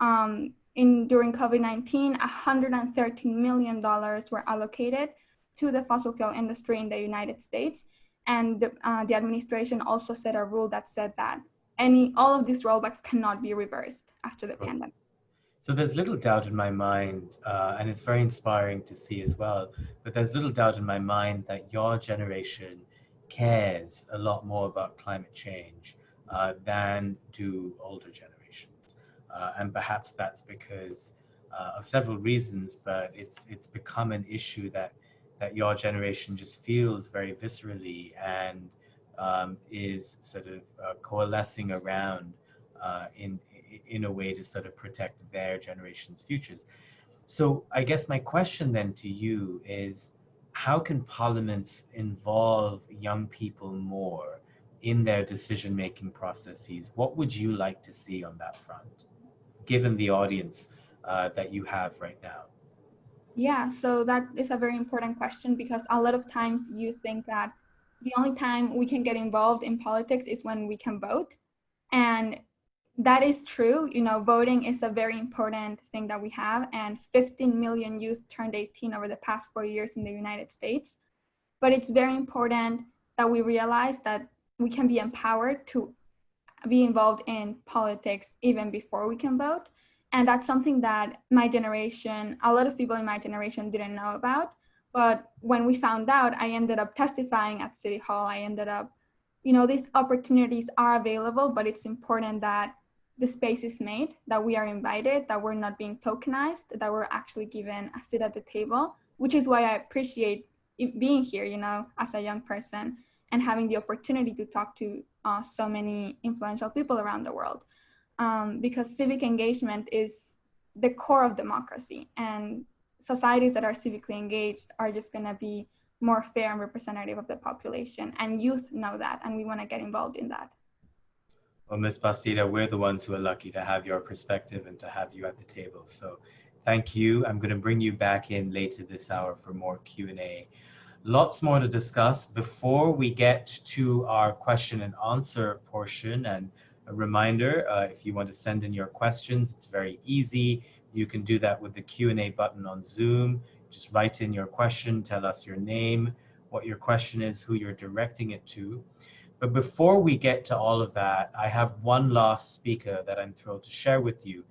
F: um, in during COVID-19, 113 million dollars were allocated to the fossil fuel industry in the United States, and the, uh, the administration also set a rule that said that any all of these rollbacks cannot be reversed after the pandemic.
A: So there's little doubt in my mind, uh, and it's very inspiring to see as well. But there's little doubt in my mind that your generation cares a lot more about climate change uh, than do older generations, uh, and perhaps that's because uh, of several reasons. But it's it's become an issue that that your generation just feels very viscerally and um, is sort of uh, coalescing around uh, in in a way to sort of protect their generation's futures. So I guess my question then to you is, how can parliaments involve young people more in their decision-making processes? What would you like to see on that front, given the audience uh, that you have right now?
F: Yeah, so that is a very important question because a lot of times you think that the only time we can get involved in politics is when we can vote. And that is true. You know, voting is a very important thing that we have. And 15 million youth turned 18 over the past four years in the United States. But it's very important that we realize that we can be empowered to be involved in politics even before we can vote. And that's something that my generation, a lot of people in my generation didn't know about. But when we found out, I ended up testifying at City Hall. I ended up, you know, these opportunities are available, but it's important that the space is made, that we are invited, that we're not being tokenized, that we're actually given a seat at the table, which is why I appreciate being here, you know, as a young person and having the opportunity to talk to uh, so many influential people around the world. Um, because civic engagement is the core of democracy and societies that are civically engaged are just going to be more fair and representative of the population and youth know that and we want to get involved in that
A: well ms Bastida we're the ones who are lucky to have your perspective and to have you at the table. So thank you. I'm going to bring you back in later this hour for more q&a lots more to discuss. Before we get to our question and answer portion and a reminder uh, if you want to send in your questions it's very easy. You can do that with the Q&A button on Zoom. Just write in your question, tell us your name, what your question is, who you're directing it to. But before we get to all of that, I have one last speaker that I'm thrilled to share with you.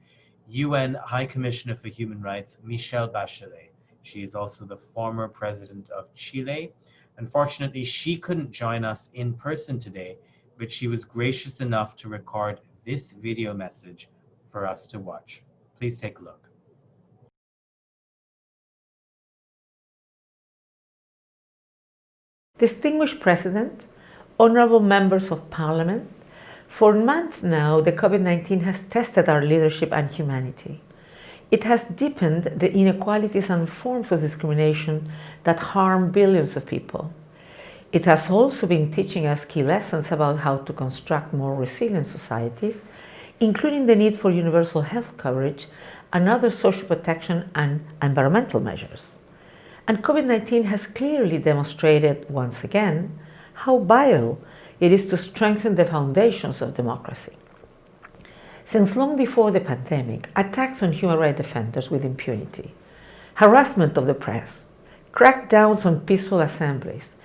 A: UN High Commissioner for Human Rights, Michelle Bachelet. She is also the former president of Chile. Unfortunately, she couldn't join us in person today, but she was gracious enough to record this video message for us to watch. Please take a look.
G: Distinguished President, honorable members of Parliament, for months now the COVID-19 has tested our leadership and humanity. It has deepened the inequalities and forms of discrimination that harm billions of people. It has also been teaching us key lessons about how to construct more resilient societies including the need for universal health coverage and other social protection and environmental measures. And COVID-19 has clearly demonstrated once again how vital it is to strengthen the foundations of democracy. Since long before the pandemic, attacks on human rights defenders with impunity, harassment of the press, crackdowns on peaceful assemblies,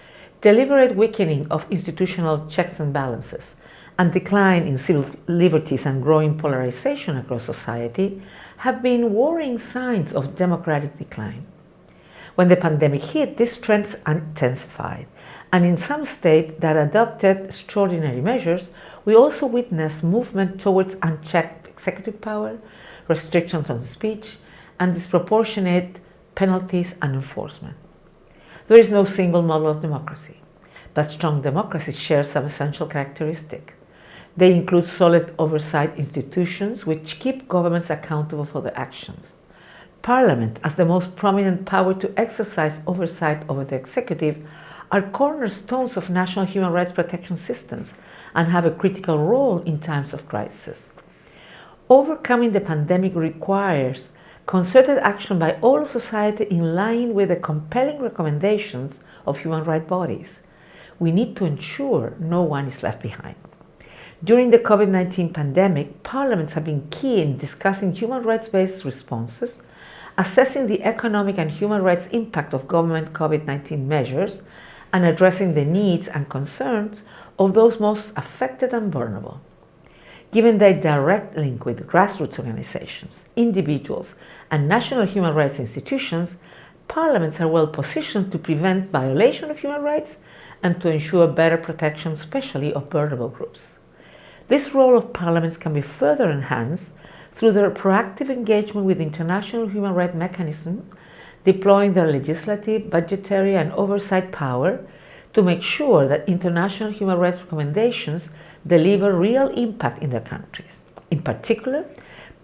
G: deliberate weakening of institutional checks and balances, and decline in civil liberties and growing polarization across society have been worrying signs of democratic decline. When the pandemic hit, these trends intensified, and in some states that adopted extraordinary measures, we also witnessed movement towards unchecked executive power, restrictions on speech, and disproportionate penalties and enforcement. There is no single model of democracy, but strong democracy shares some essential characteristics. They include solid oversight institutions which keep governments accountable for their actions. Parliament, as the most prominent power to exercise oversight over the executive, are cornerstones of national human rights protection systems and have a critical role in times of crisis. Overcoming the pandemic requires concerted action by all of society in line with the compelling recommendations of human rights bodies. We need to ensure no one is left behind. During the COVID-19 pandemic, parliaments have been key in discussing human rights-based responses, assessing the economic and human rights impact of government COVID-19 measures, and addressing the needs and concerns of those most affected and vulnerable. Given their direct link with grassroots organizations, individuals, and national human rights institutions, parliaments are well positioned to prevent violation of human rights and to ensure better protection, especially of vulnerable groups. This role of parliaments can be further enhanced through their proactive engagement with international human rights mechanisms, deploying their legislative, budgetary, and oversight power to make sure that international human rights recommendations deliver real impact in their countries. In particular,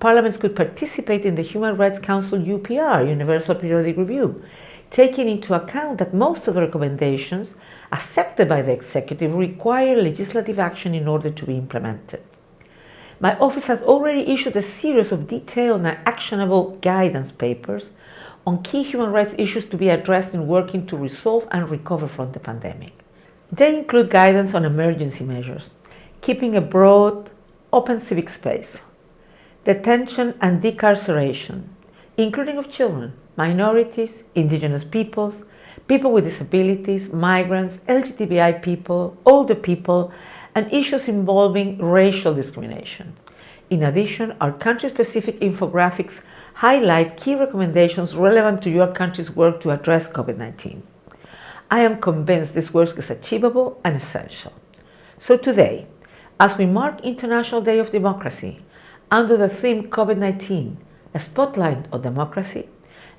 G: parliaments could participate in the Human Rights Council UPR, Universal Periodic Review, taking into account that most of the recommendations accepted by the executive require legislative action in order to be implemented. My office has already issued a series of detailed and actionable guidance papers on key human rights issues to be addressed in working to resolve and recover from the pandemic. They include guidance on emergency measures, keeping a broad, open civic space, detention and decarceration, including of children, minorities, indigenous peoples, people with disabilities, migrants, LGBTI people, older people, and issues involving racial discrimination. In addition, our country-specific infographics highlight key recommendations relevant to your country's work to address COVID-19. I am convinced this work is achievable and essential. So today, as we mark International Day of Democracy, under the theme COVID-19, a spotlight on democracy,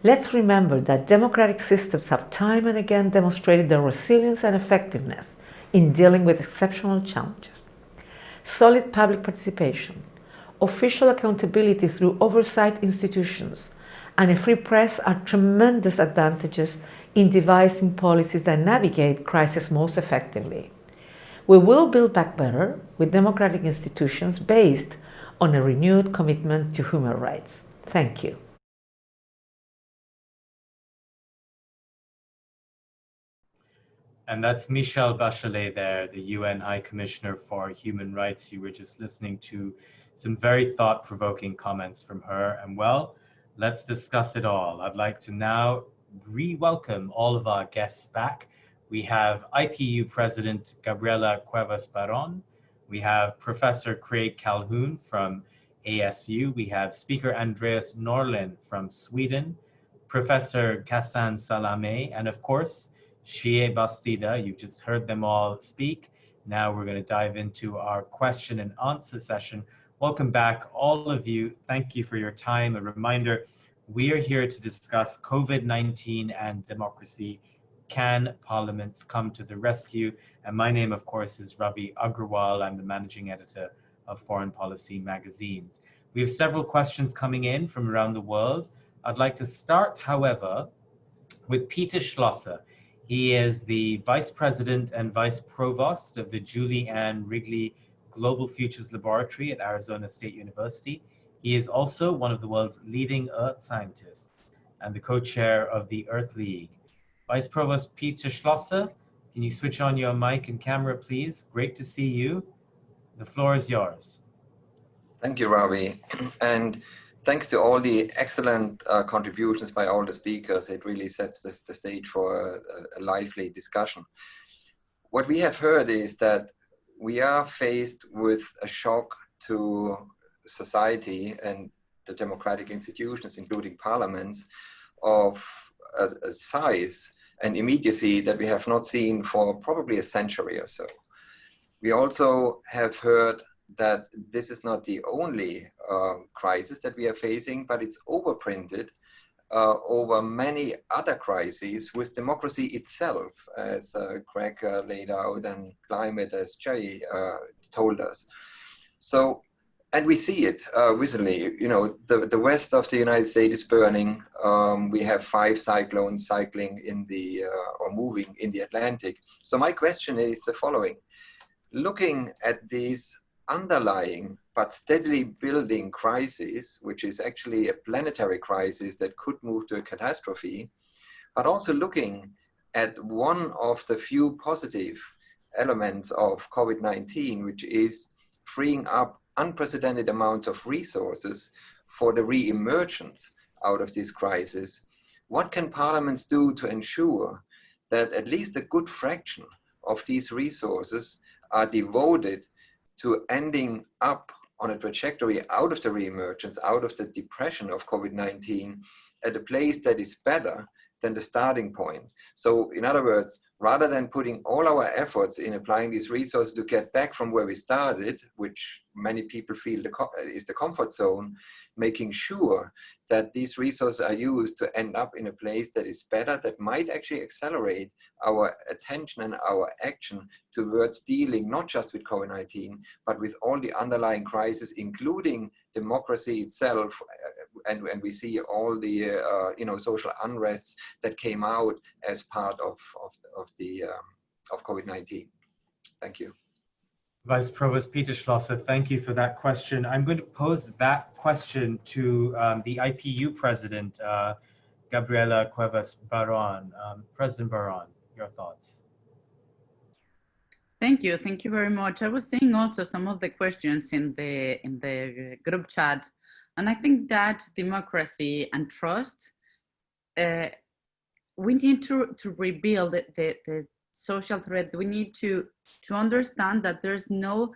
G: let's remember that democratic systems have time and again demonstrated their resilience and effectiveness in dealing with exceptional challenges. Solid public participation, official accountability through oversight institutions, and a free press are tremendous advantages in devising policies that navigate crisis most effectively. We will build back better with democratic institutions based on a renewed commitment to human rights. Thank you.
A: And that's Michelle Bachelet there, the UN High Commissioner for Human Rights. You were just listening to some very thought-provoking comments from her. And well, let's discuss it all. I'd like to now re-welcome all of our guests back. We have IPU President Gabriela Cuevas Barón. we have Professor Craig Calhoun from ASU. We have Speaker Andreas Norlén from Sweden, Professor Ghassan Salameh, and of course, Xiye Bastida. You've just heard them all speak. Now we're going to dive into our question and answer session. Welcome back, all of you. Thank you for your time. A reminder, we are here to discuss COVID-19 and democracy can parliaments come to the rescue? And my name, of course, is Ravi Agrawal. I'm the managing editor of Foreign Policy magazines. We have several questions coming in from around the world. I'd like to start, however, with Peter Schlosser. He is the Vice President and Vice Provost of the Julie Ann Wrigley Global Futures Laboratory at Arizona State University. He is also one of the world's leading Earth scientists and the co-chair of the Earth League. Vice Provost Peter Schlosser, can you switch on your mic and camera, please? Great to see you. The floor is yours.
H: Thank you, Ravi. And thanks to all the excellent uh, contributions by all the speakers. It really sets the, the stage for a, a lively discussion. What we have heard is that we are faced with a shock to society and the democratic institutions, including parliaments, of a, a size and immediacy that we have not seen for probably a century or so. We also have heard that this is not the only uh, crisis that we are facing, but it's overprinted uh, over many other crises with democracy itself, as uh, Craig uh, laid out, and climate, as Jay uh, told us. So and we see it uh, recently. You know, the, the west of the United States is burning. Um, we have five cyclones cycling in the, uh, or moving in the Atlantic. So my question is the following. Looking at these underlying but steadily building crisis, which is actually a planetary crisis that could move to a catastrophe, but also looking at one of the few positive elements of COVID-19, which is freeing up unprecedented amounts of resources for the re-emergence out of this crisis, what can parliaments do to ensure that at least a good fraction of these resources are devoted to ending up on a trajectory out of the re-emergence, out of the depression of COVID-19 at a place that is better than the starting point. So in other words, rather than putting all our efforts in applying these resources to get back from where we started, which many people feel the is the comfort zone, making sure that these resources are used to end up in a place that is better, that might actually accelerate our attention and our action towards dealing not just with COVID-19, but with all the underlying crises, including democracy itself, and, and we see all the uh, you know social unrests that came out as part of of, of the um, of COVID-19. Thank you.
A: Vice Provost Peter Schlosser, thank you for that question. I'm going to pose that question to um, the IPU President, uh, Gabriela Cuevas Baron. Um, President Baron, your thoughts.
B: Thank you. Thank you very much. I was seeing also some of the questions in the in the group chat and I think that democracy and trust, uh, we need to, to rebuild the, the, social thread. We need to, to understand that there's no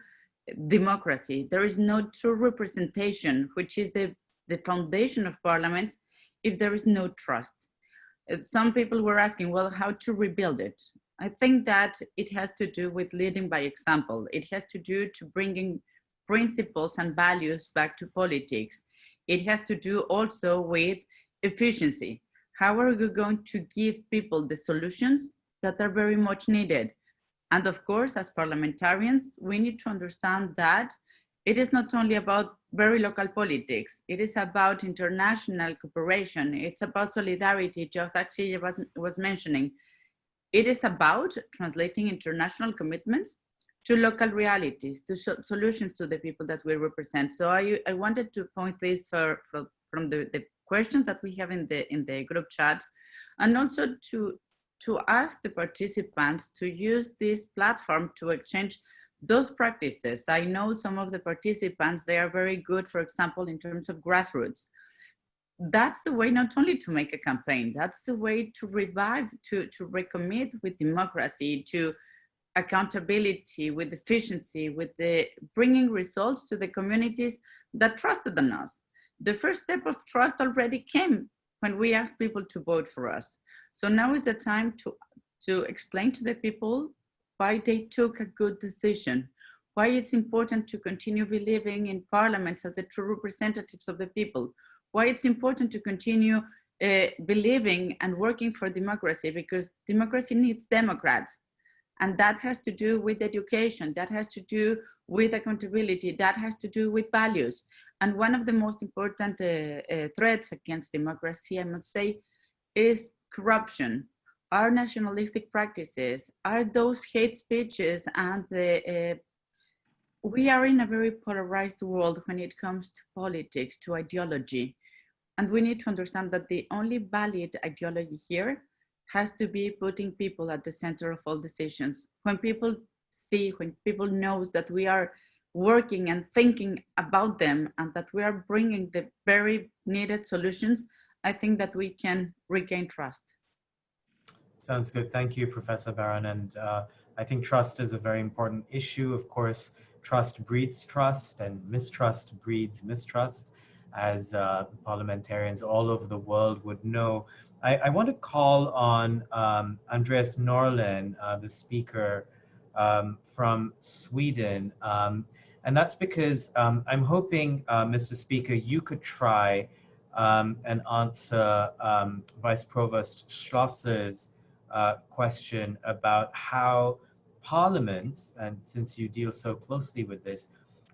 B: democracy. There is no true representation, which is the, the foundation of parliaments, if there is no trust. Uh, some people were asking, well, how to rebuild it? I think that it has to do with leading by example. It has to do to bringing principles and values back to politics. It has to do also with efficiency. How are we going to give people the solutions that are very much needed? And of course, as parliamentarians, we need to understand that it is not only about very local politics, it is about international cooperation, it's about solidarity, just actually was, was mentioning. It is about translating international commitments to local realities, to solutions to the people that we represent. So I, I wanted to point this for, for from the, the questions that we have in the in the group chat, and also to to ask the participants to use this platform to exchange those practices. I know some of the participants, they are very good, for example, in terms of grassroots. That's the way not only to make a campaign, that's the way to revive, to, to recommit with democracy, to accountability, with efficiency, with the bringing results to the communities that trusted in us. The first step of trust already came when we asked people to vote for us. So now is the time to, to explain to the people why they took a good decision, why it's important to continue believing in parliaments as the true representatives of the people, why it's important to continue uh, believing and working for democracy because democracy needs Democrats. And that has to do with education, that has to do with accountability, that has to do with values. And one of the most important uh, uh, threats against democracy, I must say, is corruption. Our nationalistic practices, are those hate speeches and the, uh, we are in a very polarized world when it comes to politics, to ideology. And we need to understand that the only valid ideology here has to be putting people at the center of all decisions. When people see, when people knows that we are working and thinking about them and that we are bringing the very needed solutions, I think that we can regain trust.
A: Sounds good. Thank you, Professor Barron. And uh, I think trust is a very important issue. Of course, trust breeds trust and mistrust breeds mistrust, as uh, parliamentarians all over the world would know. I, I want to call on um, Andreas Norlén, uh, the speaker um, from Sweden. Um, and that's because um, I'm hoping, uh, Mr. Speaker, you could try um, and answer Vice Provost Schlosser's uh, question about how parliaments, and since you deal so closely with this,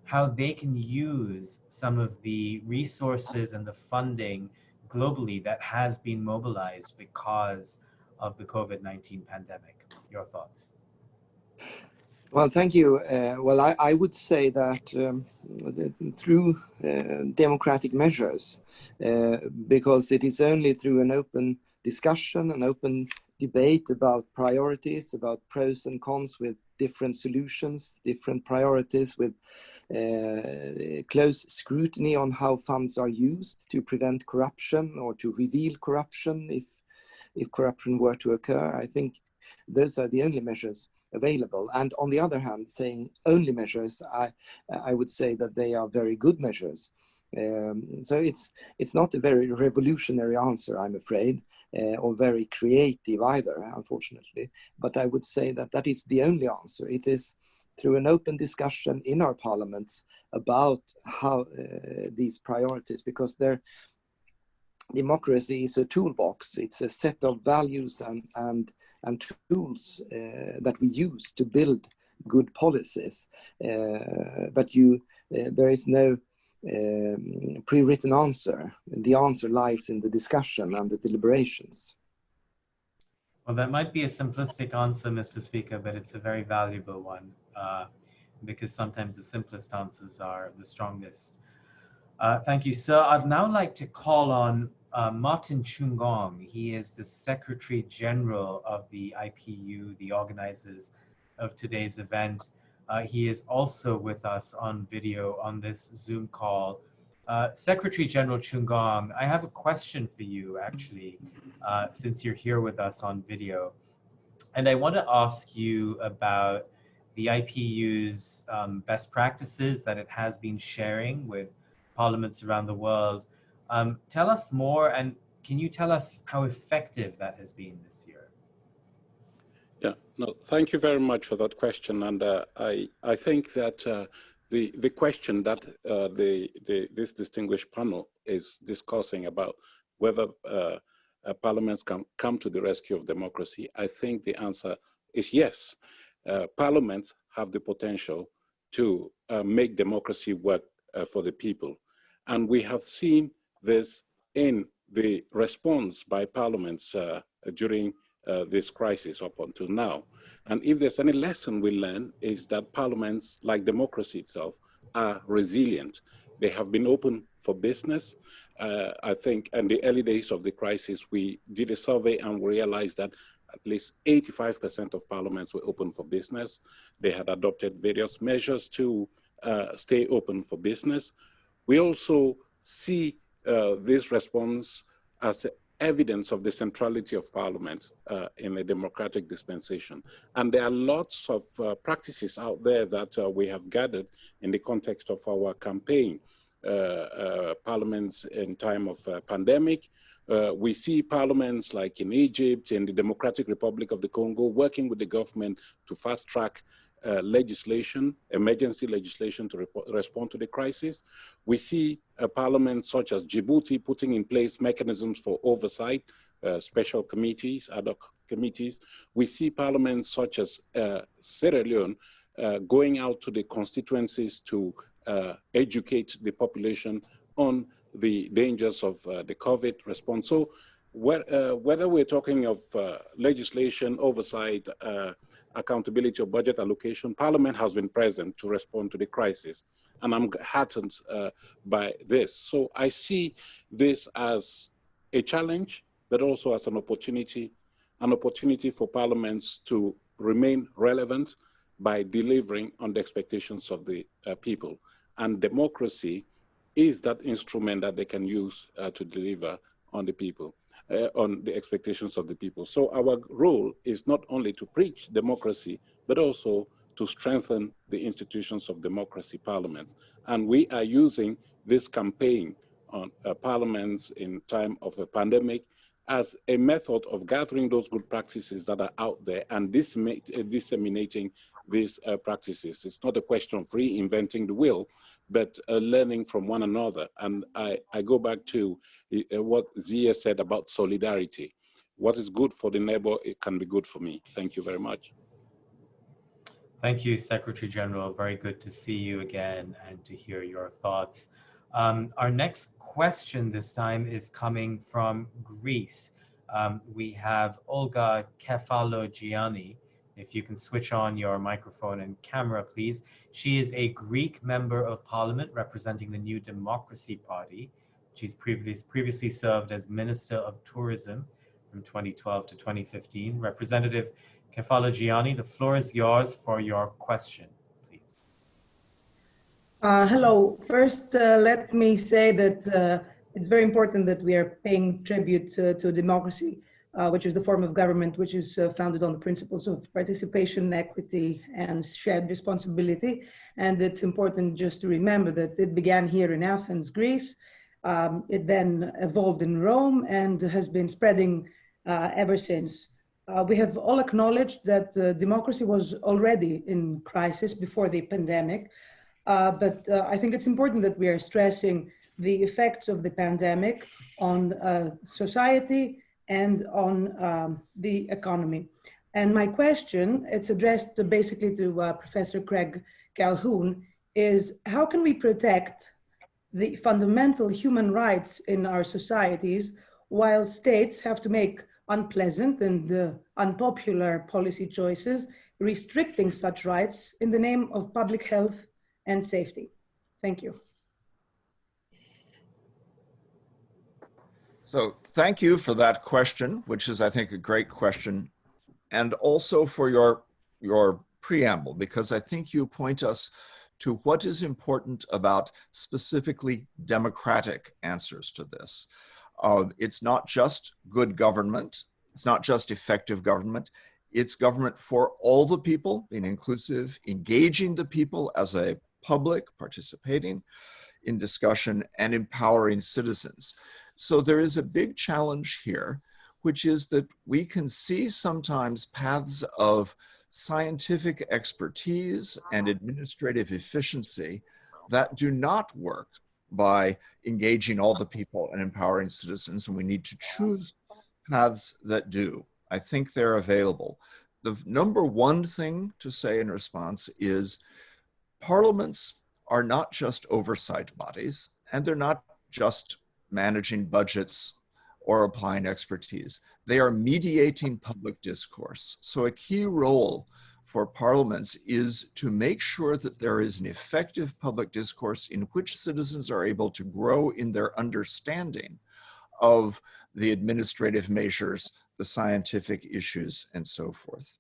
A: how they can use some of the resources and the funding globally that has been mobilized because of the COVID-19 pandemic? Your thoughts?
D: Well, thank you. Uh, well, I, I, would say that um, through uh, democratic measures, uh, because it is only through an open discussion, an open debate about priorities, about pros and cons with different solutions, different priorities with uh, close scrutiny on how funds are used to prevent corruption or to reveal corruption if, if corruption were to occur. I think those are the only measures available. And on the other hand, saying only measures, I, I would say that they are very good measures. Um, so it's, it's not a very revolutionary answer, I'm afraid, uh, or very creative either, unfortunately. But I would say that that is the only answer. It is through an open discussion in our parliaments about how uh, these priorities, because their democracy is a toolbox. It's a set of values and, and, and tools uh, that we use to build good policies. Uh, but you, uh, there is no um, pre-written answer. The answer lies in the discussion and the deliberations.
A: Well, that might be a simplistic answer, Mr. Speaker, but it's a very valuable one uh, because sometimes the simplest answers are the strongest. Uh, thank you, sir. I'd now like to call on uh, Martin Chungong. He is the Secretary General of the IPU, the organizers of today's event. Uh, he is also with us on video on this Zoom call. Uh, Secretary General Chungong, I have a question for you actually, since you're here with us on video. And I want to ask you about the IPU's um, best practices that it has been sharing with parliaments around the world. Um, tell us more and can you tell us how effective that has been this year?
I: Yeah, no, thank you very much for that question. And uh, I, I think that uh, the, the question that uh, the, the, this distinguished panel is discussing about whether uh, uh, parliaments can come to the rescue of democracy, I think the answer is yes. Uh, parliaments have the potential to make democracy work for the people. And we have seen this in the response by parliaments during uh, this crisis up until now. And if there's any lesson we learn is that parliaments, like democracy itself, are resilient. They have been open for business. Uh, I think in the early days of the crisis, we did a survey and we realized that at least 85% of parliaments were open for business. They had adopted various measures to uh, stay open for business. We also see uh, this response as evidence of the centrality of parliament uh, in a democratic dispensation. And there are lots of uh, practices out there that uh, we have gathered in the context of our campaign. Uh, uh, parliaments in time of uh, pandemic. we see parliaments like in Egypt, in the Democratic Republic of the Congo, working with the government to fast track uh, legislation, emergency legislation to respond to the crisis. We see a parliament such as Djibouti putting in place mechanisms for oversight, uh, special committees, ad hoc committees. We see parliaments such as uh, Sierra Leone going out to the constituencies to uh, educate the population on the dangers of the COVID response. So whether we're talking of legislation, oversight, accountability of budget allocation, Parliament has been present to respond to the crisis. And I'm heartened uh, by this. So I see this as a challenge, but also as an opportunity, an opportunity for parliaments to remain relevant by delivering on the expectations of the uh, people. And democracy is that instrument that they can use uh, to deliver on the people uh, on the expectations of the people. So our role is not only to preach democracy, but also to strengthen the institutions of democracy, parliament. And we are using this campaign on uh, parliaments in time of a pandemic as a method of gathering those good practices that are out there and uh, disseminating these uh, practices. It's not a question of reinventing the wheel, but uh, learning from one another. And I, I go back to uh, what Xiye said about solidarity. What is good for the neighbor, it can be good for me. Thank you very much.
A: Thank you, Secretary General. Very good to see you again and to hear your thoughts. Um, our next question this time is coming from Greece. Um, we have Olga Kefalogianni. If you can switch on your microphone and camera, please. She is a Greek member of parliament representing the New Democracy Party. She's previously, previously served as Minister of Tourism from 2012 to 2015. Representative Kefalogianni, the floor is yours for your question, please.
J: Uh, hello. First, uh, let me say that uh, it's very important that we are paying tribute to democracy, uh, which is the form of government which is uh, founded on the principles of participation, equity, and shared responsibility. And it's important just to remember that it began here in Athens, Greece. Um, it then evolved in Rome and has been spreading uh, ever since. Uh, we have all acknowledged that uh, democracy was already in crisis before the pandemic, but I think it's important that we are stressing the effects of the pandemic on society and on um, the economy. And my question, it's addressed basically to uh, Professor Craig Calhoun, is how can we protect the fundamental human rights in our societies while states have to make unpleasant and uh, unpopular policy choices restricting such rights in the name of public health and safety? Thank you.
C: So thank you for that question, which is, I think, a great question, and also for your, your preamble, because I think you point us to what is important about specifically democratic answers to this. Uh, it's not just good government, it's not just effective government, it's government for all the people, being inclusive, engaging the people as a public, participating in discussion, and empowering citizens. So there is a big challenge here, which is that we can see sometimes paths of scientific expertise and administrative efficiency that do not work by engaging all the people and empowering citizens, and we need to choose paths that do. I think they're available. The number one thing to say in response is parliaments are not just oversight bodies, and they're not just managing budgets or applying expertise. They are mediating public discourse. So a key role for parliaments is to make sure that there is an effective public discourse in which citizens are able to grow in their understanding of the administrative measures, the scientific issues, and so forth.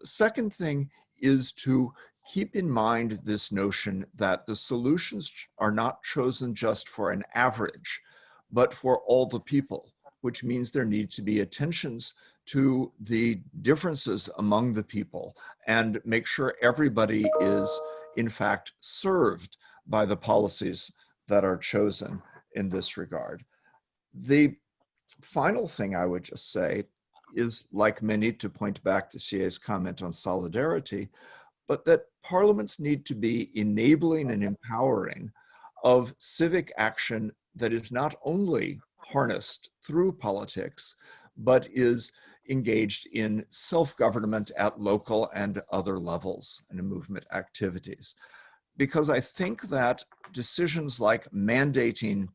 C: The second thing is to keep in mind this notion that the solutions are not chosen just for an average, but for all the people, which means there need to be attentions to the differences among the people and make sure everybody is in fact served by the policies that are chosen in this regard. The final thing I would just say is like many to point back to Xiye's comment on solidarity, but that parliaments need to be enabling and empowering of civic action that is not only harnessed through politics, but is engaged in self-government at local and other levels and movement activities. Because I think that decisions like mandating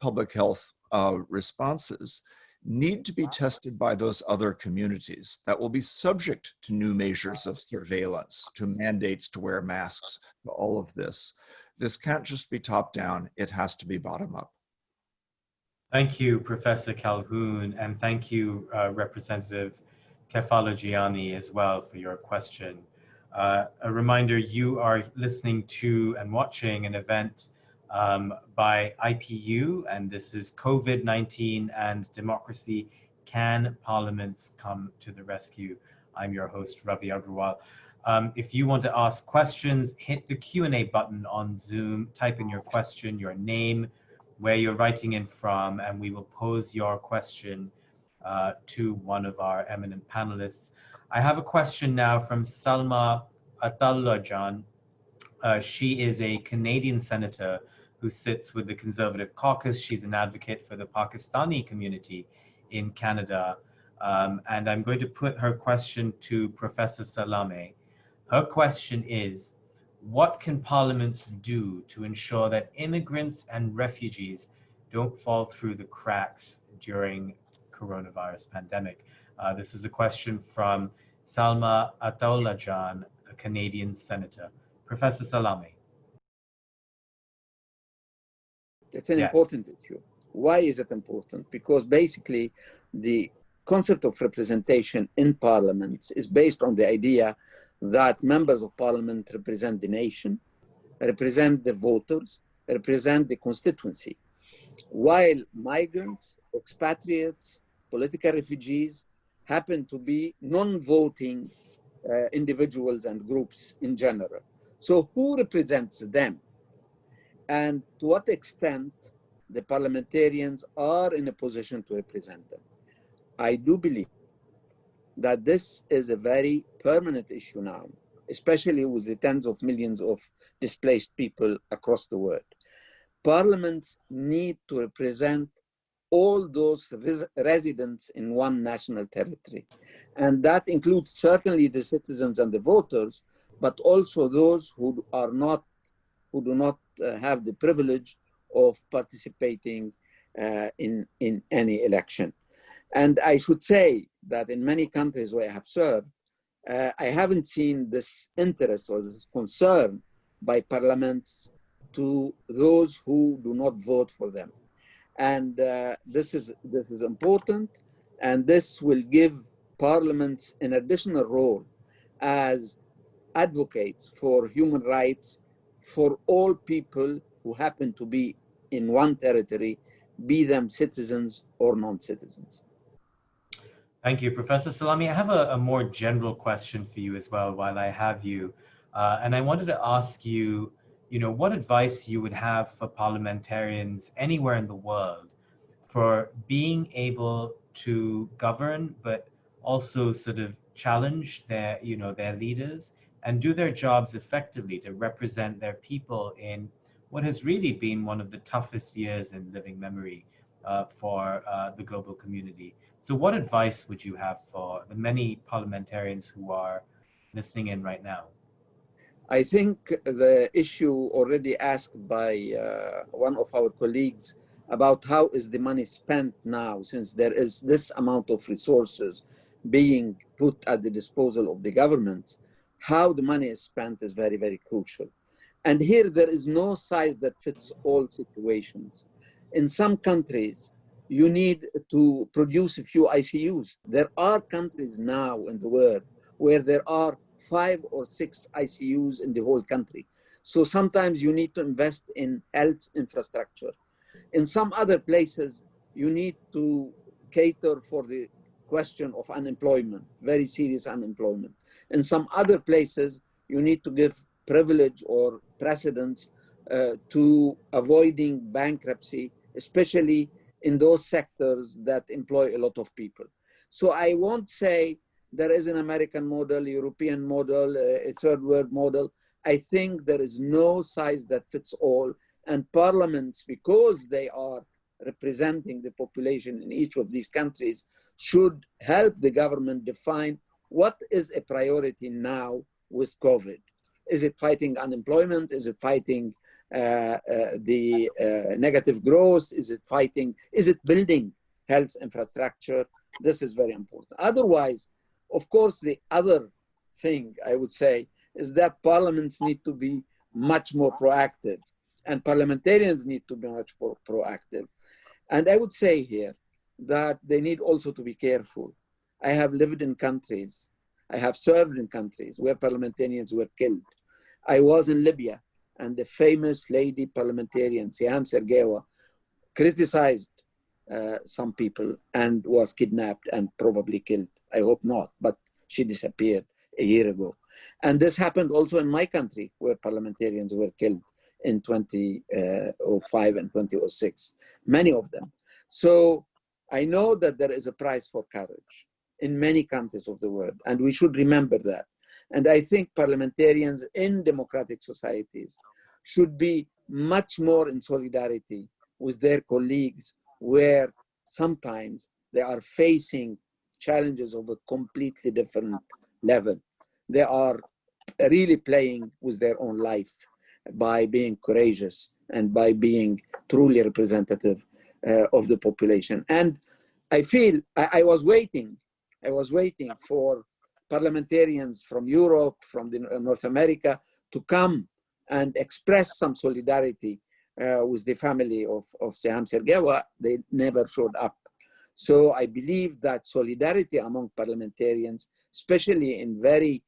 C: public health uh, responses need to be tested by those other communities that will be subject to new measures of surveillance, to mandates to wear masks, to all of this. This can't just be top down, it has to be bottom up.
A: Thank you, Professor Calhoun, and thank you, uh, Representative Kefalogianni as well for your question. Uh, a reminder, you are listening to and watching an event um, by IPU, and this is COVID-19 and Democracy, Can Parliaments Come to the Rescue? I'm your host, Ravi Agrawal. Um, if you want to ask questions, hit the Q&A button on Zoom, type in your question, your name, where you're writing in from, and we will pose your question uh, to one of our eminent panelists. I have a question now from Salma Ataullahjan. Uh, she is a Canadian senator who sits with the Conservative Caucus. She's an advocate for the Pakistani community in Canada. Um, and I'm going to put her question to Professor Salameh. Her question is, what can parliaments do to ensure that immigrants and refugees don't fall through the cracks during coronavirus pandemic? Uh, this is a question from Salma Ataullahjan, a Canadian senator. Professor Salameh.
E: It's an yes. important issue. Why is it important? Because basically the concept of representation in parliaments is based on the idea that members of parliament represent the nation represent the voters, represent the constituency, while migrants, expatriates, political refugees happen to be non-voting uh, individuals and groups in general. So who represents them? And to what extent the parliamentarians are in a position to represent them? I do believe that this is a very permanent issue now, especially with the tens of millions of displaced people across the world. Parliaments need to represent all those res residents in one national territory. And that includes certainly the citizens and the voters, but also those who are not, who do not uh, have the privilege of participating uh, in, in any election. And I should say that in many countries where I have served, uh, I haven't seen this interest or this concern by parliaments to those who do not vote for them. And uh, this, is, this is important, and this will give parliaments an additional role as advocates for human rights for all people who happen to be in one territory, be them citizens or non-citizens.
A: Thank you, Professor Salameh. I have a, a, more general question for you as well while I have you. Uh, and I wanted to ask you, you know, what advice you would have for parliamentarians anywhere in the world for being able to govern, but also sort of challenge their, you know, their leaders and do their jobs effectively to represent their people in what has really been one of the toughest years in living memory uh, for uh, the global community. So what advice would you have for the many parliamentarians who are listening in right now?
E: I think the issue already asked by uh, one of our colleagues about how is the money spent now since there is this amount of resources being put at the disposal of the government, how the money is spent is very, very crucial. And here there is no size that fits all situations. In some countries, you need to produce a few ICUs. There are countries now in the world where there are five or six ICUs in the whole country. So sometimes you need to invest in health infrastructure. In some other places, you need to cater for the question of unemployment, very serious unemployment. In some other places, you need to give privilege or precedence uh, to avoiding bankruptcy, especially in those sectors that employ a lot of people. So I won't say there is an American model, European model, uh, a third world model. I think there is no size that fits all. And parliaments, because they are representing the population in each of these countries, should help the government define what is a priority now with COVID. Is it fighting unemployment? Is it fighting the uh, negative growth? Is it fighting? Is it building health infrastructure? This is very important. Otherwise, of course, the other thing I would say is that parliaments need to be much more proactive and parliamentarians need to be much more proactive. And I would say here that they need also to be careful. I have lived in countries, I have served in countries where parliamentarians were killed. I was in Libya and the famous lady parliamentarian, Siham Sergewa, criticized uh, some people and was kidnapped and probably killed. I hope not, but she disappeared a year ago. And this happened also in my country where parliamentarians were killed in 2005 and 2006, many of them. So I know that there is a price for courage in many countries of the world, and we should remember that. And I think parliamentarians in democratic societies should be much more in solidarity with their colleagues where sometimes they are facing challenges of a completely different level. They are really playing with their own life by being courageous and by being truly representative uh, of the population. And I feel I, I was waiting, I was waiting for parliamentarians from Europe, from the, North America, to come and express some solidarity uh, with the family of, of Siham Sergewa. They never showed up. So I believe that solidarity among parliamentarians, especially in very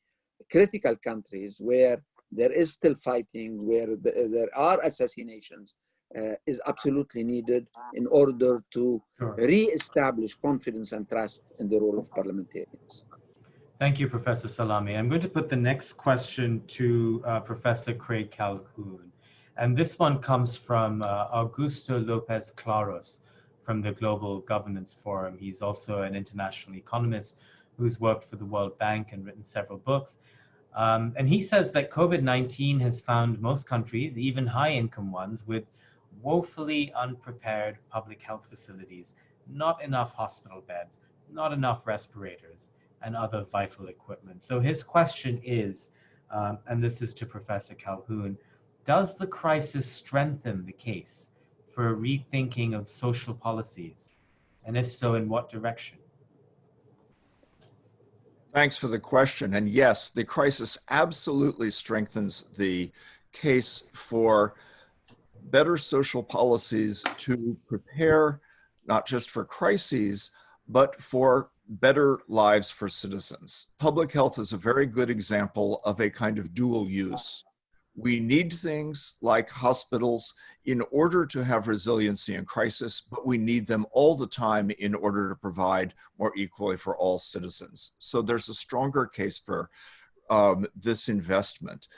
E: critical countries where there is still fighting, where the, there are assassinations, uh, is absolutely needed in order to
A: Sure.
E: re-establish confidence and trust in the role of parliamentarians.
A: Thank you, Professor Salameh. I'm going to put the next question to uh, Professor Craig Calhoun. And this one comes from uh, Augusto Lopez Claros from the Global Governance Forum. He's also an international economist who's worked for the World Bank and written several books. Um, and he says that COVID-19 has found most countries, even high-income ones, with woefully unprepared public health facilities, not enough hospital beds, not enough respirators, and other vital equipment. So his question is, um, and this is to Professor Calhoun, does the crisis strengthen the case for a rethinking of social policies? And if so, in what direction?
C: Thanks for the question. And yes, the crisis absolutely strengthens the case for better social policies to prepare not just for crises, but for better lives for citizens. Public health is a very good example of a kind of dual use. We need things like hospitals in order to have resiliency in crisis, but we need them all the time in order to provide more equally for all citizens. So there's a stronger case for um, this investment.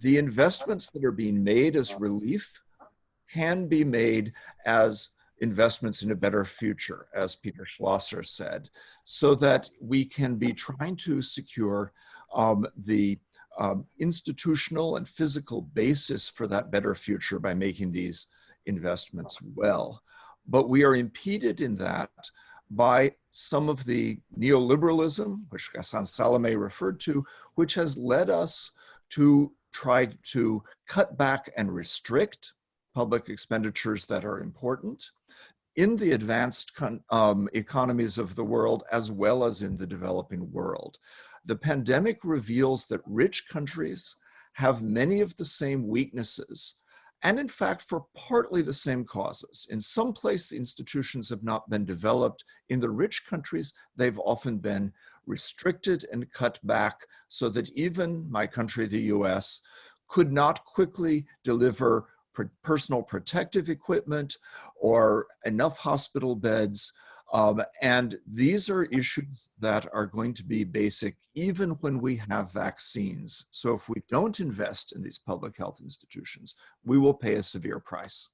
C: The investments that are being made as relief can be made as investments in a better future, as Peter Schlosser said, so that we can be trying to secure um, the um, institutional and physical basis for that better future by making these investments well. But we are impeded in that by some of the neoliberalism, which Ghassan Salameh referred to, which has led us to try to cut back and restrict public expenditures that are important in the advanced um, economies of the world as well as in the developing world. The pandemic reveals that rich countries have many of the same weaknesses and in fact for partly the same causes. In some place the institutions have not been developed. In the rich countries they've often been restricted and cut back so that even my country, the US, could not quickly deliver personal protective equipment or enough hospital beds. Um, and these are issues that are going to be basic even when we have vaccines. So if we don't invest in these public health institutions, we will pay a severe price.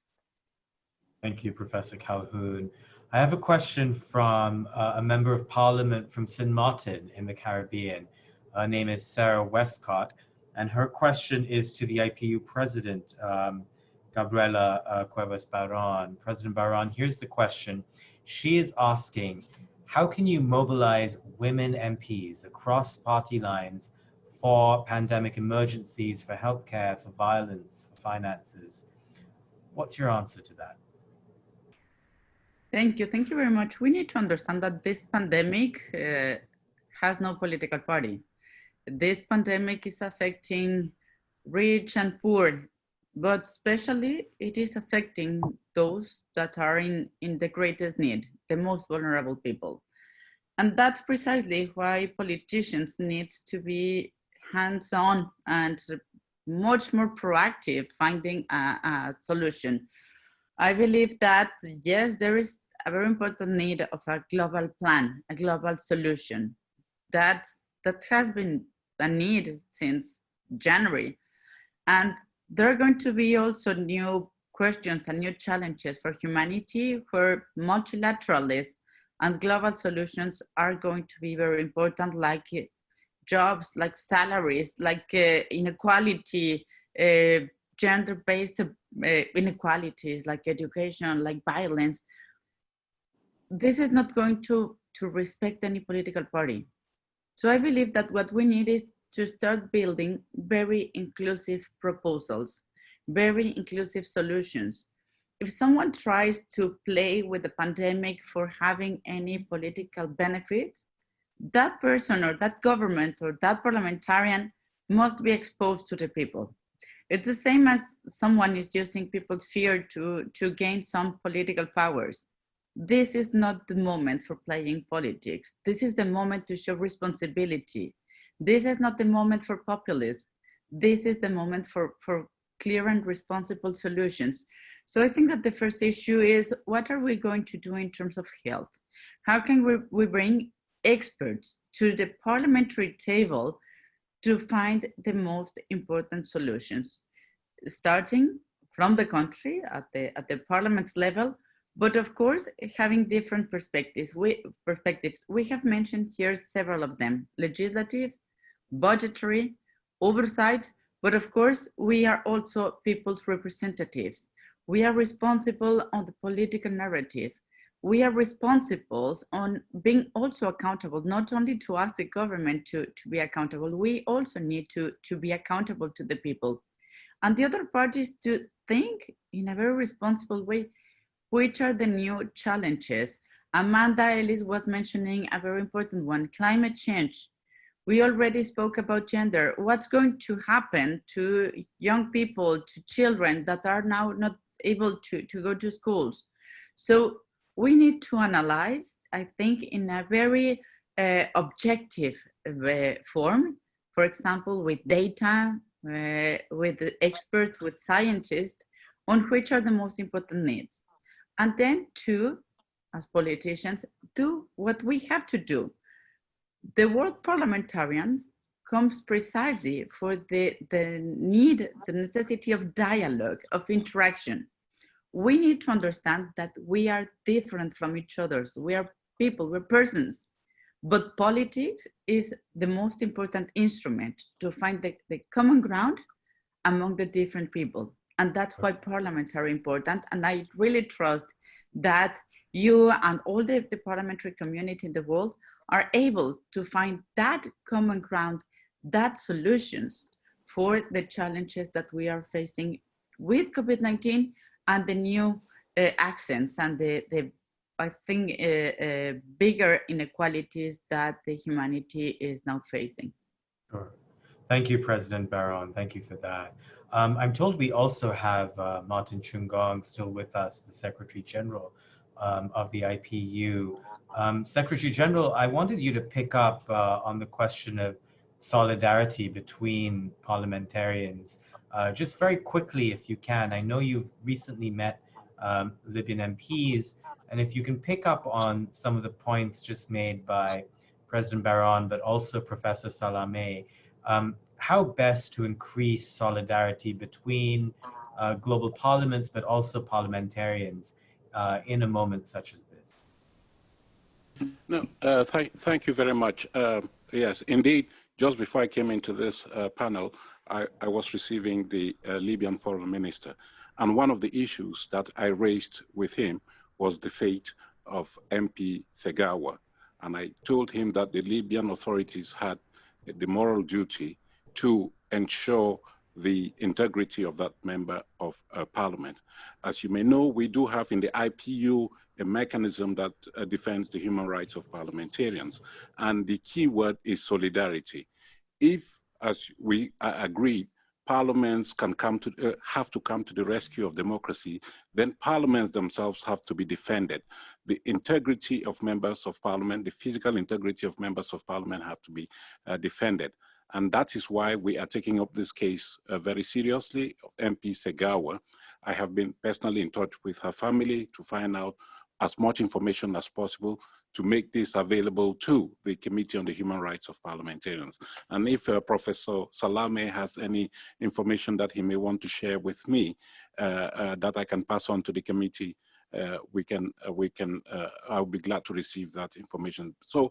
A: Thank you, Professor Calhoun. I have a question from uh, a member of parliament from St. Martin in the Caribbean. Her name is Sarah Westcott, and her question is to the IPU president, um, Gabriela uh, Cuevas Barron. President Barron, here's the question. She is asking, how can you mobilize women MPs across party lines for pandemic emergencies, for healthcare, for violence, for finances? What's your answer to that?
B: Thank you. Thank you very much. We need to understand that this pandemic uh, has no political party. This pandemic is affecting rich and poor but especially it is affecting those that are in, in the greatest need, the most vulnerable people. And that's precisely why politicians need to be hands-on and much more proactive finding a, a, solution. I believe that, yes, there is a very important need of a global plan, a global solution. That, that has been a need since January. And there are going to be also new questions and new challenges for humanity where multilateralism and global solutions are going to be very important like uh, jobs like salaries like uh, inequality uh, gender-based uh, inequalities like education like violence. This is not going to to respect any political party. So i believe that what we need is to start building very inclusive proposals, very inclusive solutions. If someone tries to play with the pandemic for having any political benefits, that person or that government or that parliamentarian must be exposed to the people. It's the same as someone is using people's fear to, to gain some political powers. This is not the moment for playing politics. This is the moment to show responsibility, this is not the moment for populism. this is the moment for, for clear and responsible solutions. So I think that the first issue is what are we going to do in terms of health? How can we, we bring experts to the parliamentary table to find the most important solutions, starting from the country at the, at the parliament's level, but of course, having different perspectives. We, perspectives. we have mentioned here several of them, legislative, budgetary, oversight, but of course, we are also people's representatives. We are responsible on the political narrative. We are responsible on being also accountable, not only to ask the government to, to be accountable, we also need to, to be accountable to the people. And the other part is to think in a very responsible way, which are the new challenges? Amanda Ellis was mentioning a very important one, climate change. We already spoke about gender. What's going to happen to young people, to children that are now not able to, to go to schools? So we need to analyze, I think, in a very uh, objective uh, form, for example, with data, uh, with experts, with scientists, on which are the most important needs. And then two, as politicians, do what we have to do. The word parliamentarians comes precisely for the, the need, the necessity of dialogue, of interaction. We need to understand that we are different from each other. We are people, we're persons. But politics is the most important instrument to find the, the common ground among the different people. And that's why parliaments are important. And I really trust that you and all the, the parliamentary community in the world are able to find that common ground, that solutions for the challenges that we are facing with COVID-19 and the new uh, accents and the, the I think, uh, uh, bigger inequalities that the humanity is now facing.
A: Sure. Thank you, President Barron. Thank you for that. Um, I'm told we also have uh, Martin Chungong still with us, the Secretary General um, of the IPU. Um, Secretary General, I wanted you to pick up uh, on the question of solidarity between parliamentarians. Uh, just very quickly, if you can, I know you've recently met um, Libyan MPs, and if you can pick up on some of the points just made by President Barron, but also Professor Salameh, um, how best to increase solidarity between uh, global parliaments, but also parliamentarians uh, in a moment such as this?
I: No, uh, th thank you very much. Uh, yes, indeed, just before I came into this uh, panel, I, I, was receiving the uh, Libyan foreign minister. And one of the issues that I raised with him was the fate of MP Segawa. And I told him that the Libyan authorities had the moral duty to ensure the integrity of that member of uh, parliament. As you may know, we do have in the IPU a mechanism that uh, defends the human rights of parliamentarians. And the key word is solidarity. If, as we uh, agreed, parliaments can come to, uh, have to come to the rescue of democracy, then parliaments themselves have to be defended. The integrity of members of parliament, the physical integrity of members of parliament have to be uh, defended. And that is why we are taking up this case uh, very seriously MP Segawa. I have been personally in touch with her family to find out as much information as possible to make this available to the Committee on the Human Rights of Parliamentarians. And if uh, Professor Salameh has any information that he may want to share with me uh, uh, that I can pass on to the committee, uh, we can, uh, we can, I'll be glad to receive that information. So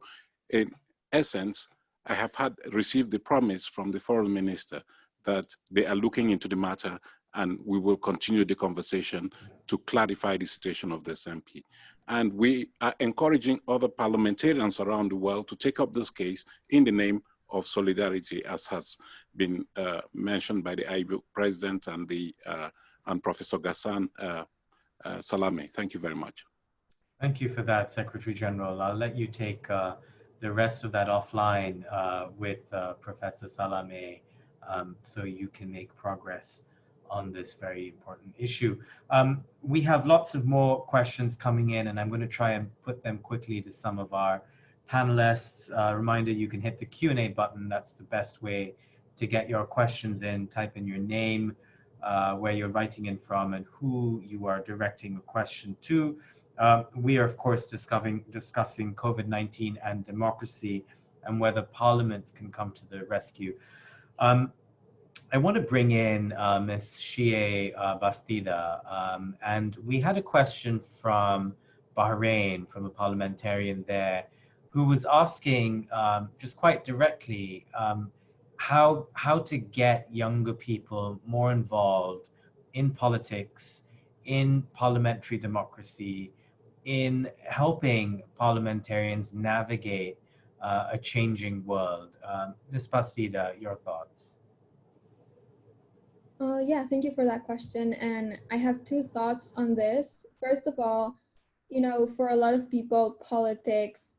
I: in essence, I have had received the promise from the foreign minister that they are looking into the matter and we will continue the conversation to clarify the situation of this MP. And we are encouraging other parliamentarians around the world to take up this case in the name of solidarity, as has been uh, mentioned by the IPU president and the uh, and Professor Ghassan uh, uh, Salameh. Thank you very much.
A: Thank you for that, Secretary General. I'll let you take uh, the rest of that offline uh, with uh, Professor Salameh um, so you can make progress on this very important issue. Um, we have lots of more questions coming in and I'm going to try and put them quickly to some of our panelists. Uh, reminder, you can hit the Q&A button. That's the best way to get your questions in, type in your name, uh, where you're writing in from, and who you are directing a question to. Uh, we are, of course, discussing, discussing COVID-19 and democracy and whether parliaments can come to the rescue. Um, I want to bring in uh, Ms. Xiye uh, Bastida, um, and we had a question from Bahrain, from a parliamentarian there, who was asking um, just quite directly um, how, how to get younger people more involved in politics, in parliamentary democracy, in helping parliamentarians navigate uh, a changing world. Um, Ms. Bastida, your thoughts?
F: Uh, yeah, thank you for that question. And I have two thoughts on this. First of all, you know, for a lot of people, politics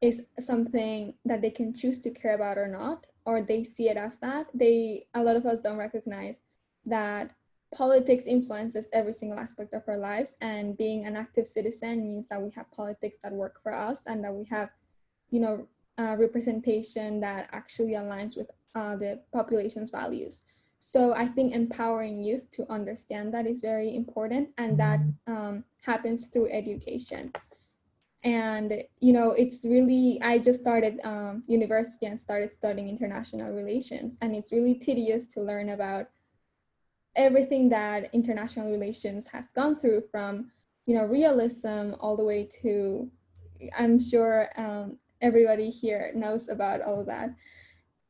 F: is something that they can choose to care about or not, or they see it as that. They, a lot of us don't recognize that politics influences every single aspect of our lives and being an active citizen means that we have politics that work for us and that we have you know uh, representation that actually aligns with uh, the population's values. So i think empowering youth to understand that is very important and that um, happens through education. And you know it's really i just started um, university and started studying international relations and it's really tedious to learn about everything that international relations has gone through from you know realism all the way to i'm sure um, everybody here knows about all of that.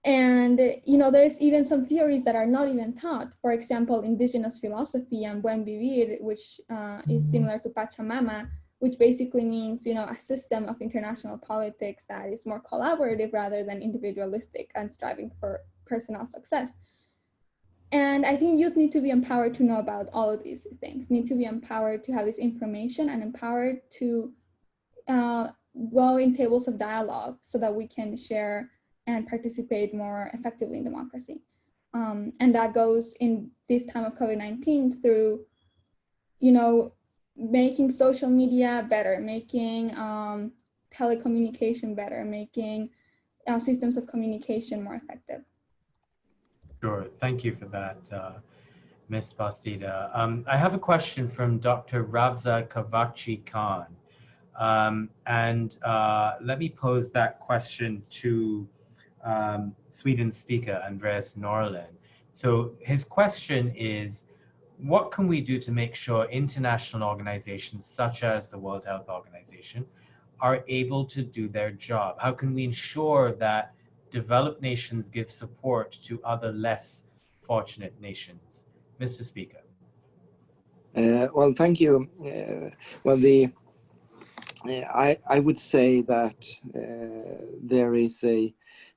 F: And you know there's even some theories that are not even taught. For example indigenous philosophy and buen vivir which uh, is similar to pachamama which basically means you know a system of international politics that is more collaborative rather than individualistic and striving for personal success and I think youth need to be empowered to know about all of these things, need to be empowered to have this information and empowered to uh, go in tables of dialogue so that we can share and participate more effectively in democracy. Um, and that goes in this time of COVID-19 through, you know, making social media better, making um, telecommunication better, making uh, systems of communication more effective.
A: Sure, thank you for that, uh, Ms. Bastida. Um, I have a question from Dr. Ravza Kavakci Kan. Um, and uh, let me pose that question to um, Sweden's speaker, Andreas Norlén. So his question is, what can we do to make sure international organizations such as the World Health Organization are able to do their job? How can we ensure that developed nations give support to other less fortunate nations? Mr. Speaker.
D: Uh, well, thank you. Uh, well, the uh, I I would say that uh, there is a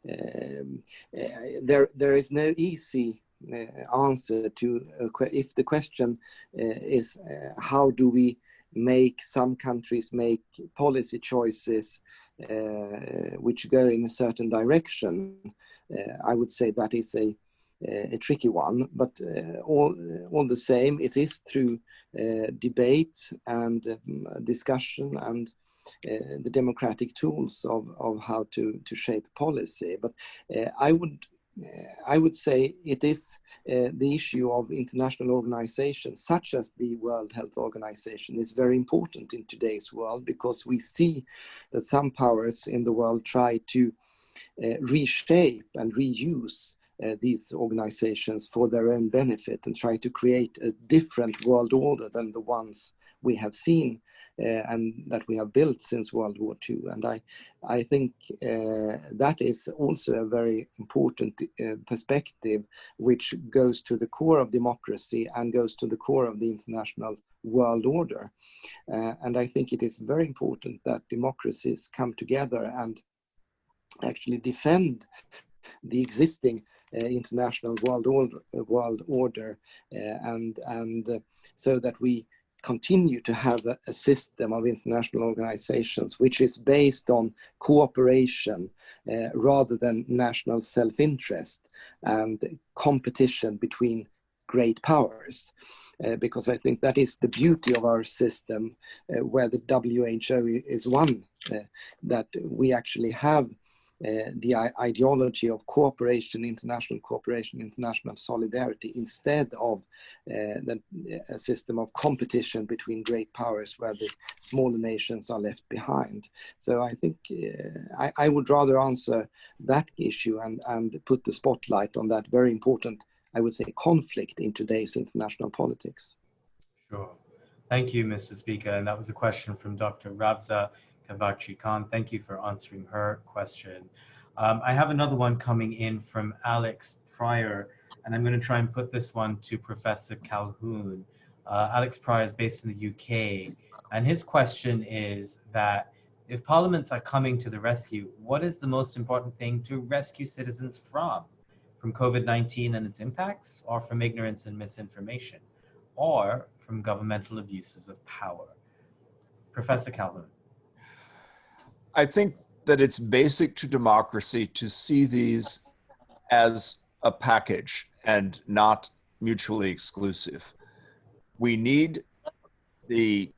D: um, uh, there there is no easy uh, answer to if the question is how do we make some countries make policy choices which go in a certain direction, uh, I would say that is a a tricky one, but uh, all, all the same, it is through debate and um, discussion and uh, the democratic tools of, of how to, to shape policy. But uh, I would I would say it is uh, the issue of international organizations such as the World Health Organization is very important in today's world because we see that some powers in the world try to uh, reshape and reuse uh, these organizations for their own benefit and try to create a different world order than the ones we have seen. uh, and that we have built since World War II. And I, I think uh, that is also a very important uh, perspective, which goes to the core of democracy and goes to the core of the international world order. Uh, and I think it is very important that democracies come together and actually defend the existing uh, international world order, world order uh, and, and so that we continue to have a, a, system of international organizations which is based on cooperation uh, rather than national self-interest and competition between great powers. Uh, because I think that is the beauty of our system, uh, where the WHO is one, uh, that we actually have uh, the ideology of cooperation, international cooperation, international solidarity, instead of uh, the, a system of competition between great powers where the smaller nations are left behind. So I think uh, I, I, would rather answer that issue and, and put the spotlight on that very important, I would say, conflict in today's international politics.
A: Sure. Thank you, Mr. Speaker. And that was a question from Dr. Ravza Kavakci Kan. Thank you for answering her question. Um, I have another one coming in from Alex Pryor, and I'm going to try and put this one to Professor Calhoun. Uh, Alex Pryor is based in the UK, and his question is that if parliaments are coming to the rescue, what is the most important thing to rescue citizens from? From COVID-19 and its impacts, or from ignorance and misinformation, or from governmental abuses of power? Professor Calhoun.
C: I think that it's basic to democracy to see these as a package and not mutually exclusive. We need the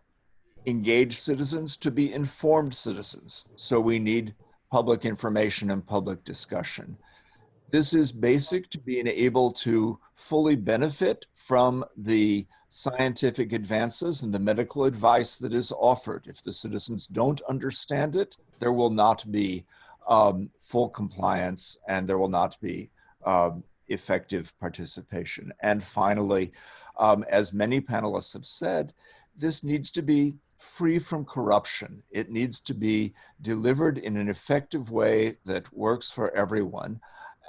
C: engaged citizens to be informed citizens. So we need public information and public discussion. This is basic to being able to fully benefit from the scientific advances and the medical advice that is offered. If the citizens don't understand it, there will not be um, full compliance and there will not be um, effective participation. And finally, um, as many panelists have said, this needs to be free from corruption. It needs to be delivered in an effective way that works for everyone.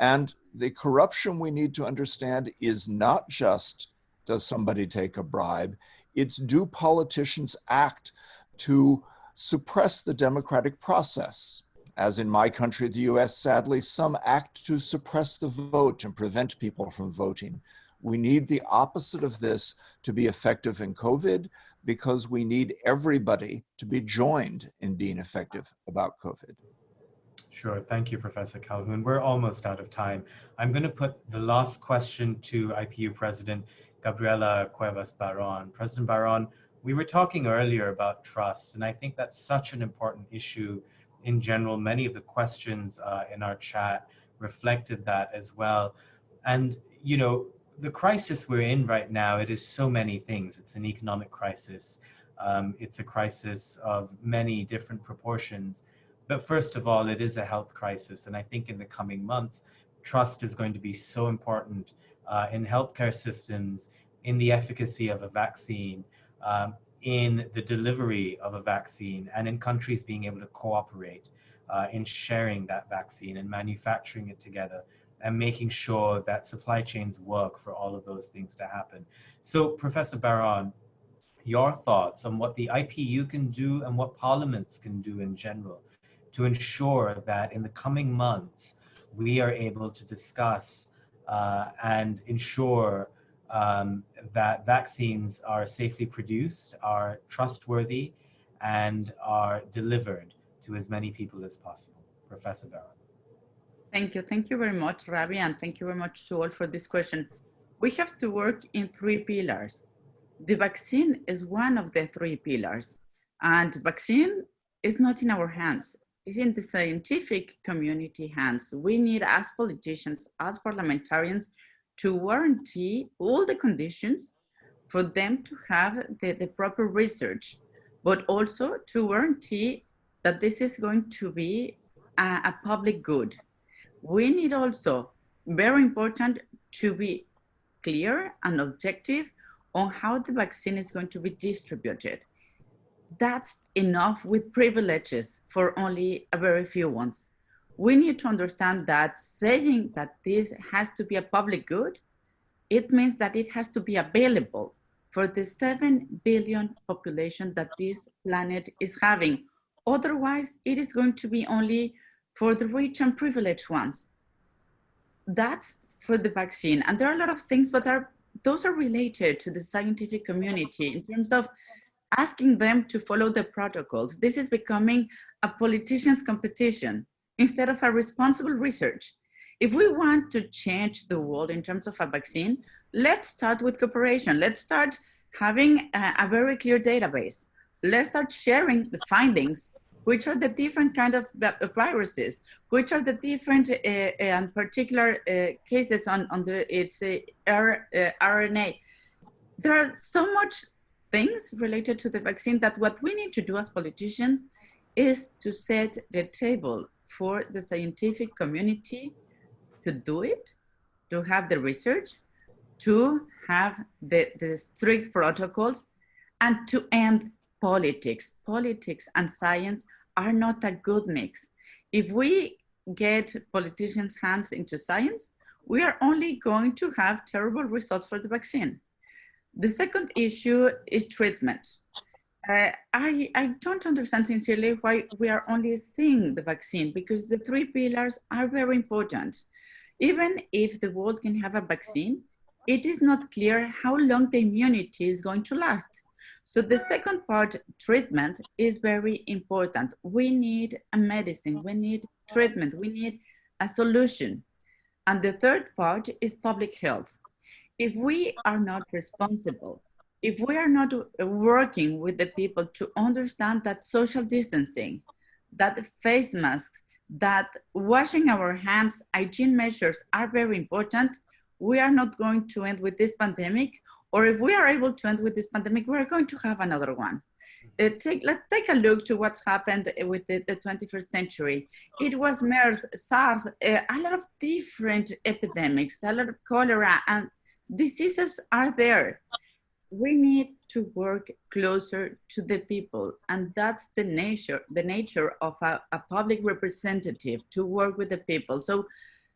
C: And the corruption we need to understand is not just does somebody take a bribe, it's do politicians act to suppress the democratic process. As in my country, the US, sadly, some act to suppress the vote and prevent people from voting. We need the opposite of this to be effective in COVID because we need everybody to be joined in being effective about COVID.
A: Sure. Thank you, Professor Calhoun. We're almost out of time. I'm going to put the last question to IPU President Gabriela Cuevas Barron. President Barron, we were talking earlier about trust, and I think that's such an important issue in general. Many of the questions uh, in our chat reflected that as well. And, you know, the crisis we're in right now, it is so many things. It's an economic crisis. Um, it's a crisis of many different proportions. But first of all, it is a health crisis. And I think in the coming months, trust is going to be so important uh, in healthcare systems, in the efficacy of a vaccine, um, in the delivery of a vaccine, and in countries being able to cooperate uh, in sharing that vaccine and manufacturing it together and making sure that supply chains work for all of those things to happen. So, Professor Barron, your thoughts on what the IPU can do and what parliaments can do in general to ensure that in the coming months, we are able to discuss uh, and ensure um, that vaccines are safely produced, are trustworthy, and are delivered to as many people as possible. Professor Barron.
B: Thank you. Thank you very much, Ravi, and thank you very much to all for this question. We have to work in three pillars. The vaccine is one of the three pillars, and vaccine is not in our hands It's in the scientific community hands. We need as politicians, as parliamentarians, to guarantee all the conditions for them to have the, the proper research, but also to guarantee that this is going to be a, a public good. We need also, very important, to be clear and objective on how the vaccine is going to be distributed that's enough with privileges for only a very few ones. We need to understand that saying that this has to be a public good, it means that it has to be available for the 7 billion population that this planet is having. Otherwise, it is going to be only for the rich and privileged ones. That's for the vaccine. And there are a lot of things, but are, those are related to the scientific community in terms of asking them to follow the protocols. This is becoming a politician's competition instead of a responsible research. If we want to change the world in terms of a vaccine, let's start with cooperation. Let's start having a, a very clear database. Let's start sharing the findings which are the different kind of viruses, which are the different uh, and particular uh, cases on, on the its uh, RNA. There are so much things related to the vaccine that what we need to do as politicians is to set the table for the scientific community to do it, to have the research, to have the, the strict protocols, and to end politics. Politics and science are not a good mix. If we get politicians' hands into science, we are only going to have terrible results for the vaccine. The second issue is treatment. Uh, I, I don't understand sincerely why we are only seeing the vaccine because the three pillars are very important. Even if the world can have a vaccine, it is not clear how long the immunity is going to last. So the second part, treatment, is very important. We need a medicine, we need treatment, we need a solution. And the third part is public health if we are not responsible, if we are not working with the people to understand that social distancing, that face masks, that washing our hands, hygiene measures are very important, we are not going to end with this pandemic. Or if we are able to end with this pandemic, we're going to have another one. Uh, take, let's take a look to what's happened with the, the 21st century. It was MERS, SARS, uh, a lot of different epidemics, a lot of cholera, and diseases are there. We need to work closer to the people. And that's the nature, the nature of a, a public representative to work with the people. So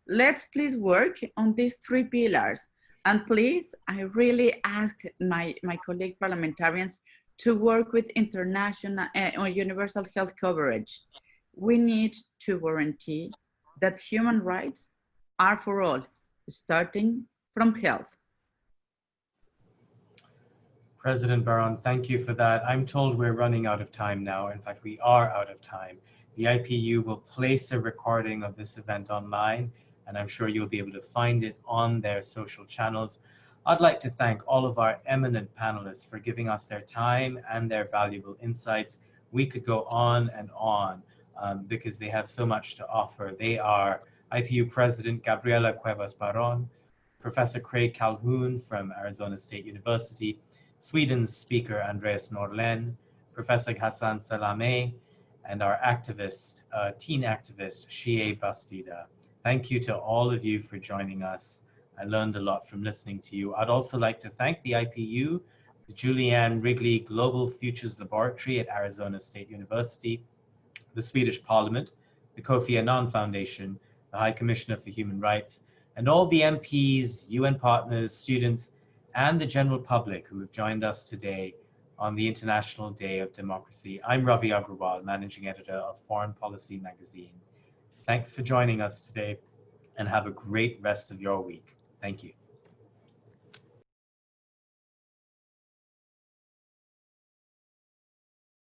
B: let's please work on these three pillars. And please, I really ask my, my colleague parliamentarians to work with international uh, universal health coverage. We need to guarantee that human rights are for all, starting from health.
A: President Barron, thank you for that. I'm told we're running out of time now. In fact, we are out of time. The IPU will place a recording of this event online, and I'm sure you'll be able to find it on their social channels. I'd like to thank all of our eminent panelists for giving us their time and their valuable insights. We could go on and on um, because they have so much to offer. They are IPU President Gabriela Cuevas Barron, Professor Craig Calhoun from Arizona State University, Sweden's speaker Andreas Norlén, Professor Hassan Salameh, and our activist, uh, teen activist, Xiye Bastida. Thank you to all of you for joining us. I learned a lot from listening to you. I'd also like to thank the IPU, the Julie Ann Wrigley Global Futures Laboratory at Arizona State University, the Swedish Parliament, the Kofi Annan Foundation, the High Commissioner for Human Rights, and all the MPs, UN partners, students, and the general public who have joined us today on the International Day of Democracy. I'm Ravi Agrawal, Managing Editor of Foreign Policy Magazine. Thanks for joining us today and have a great rest of your week. Thank you.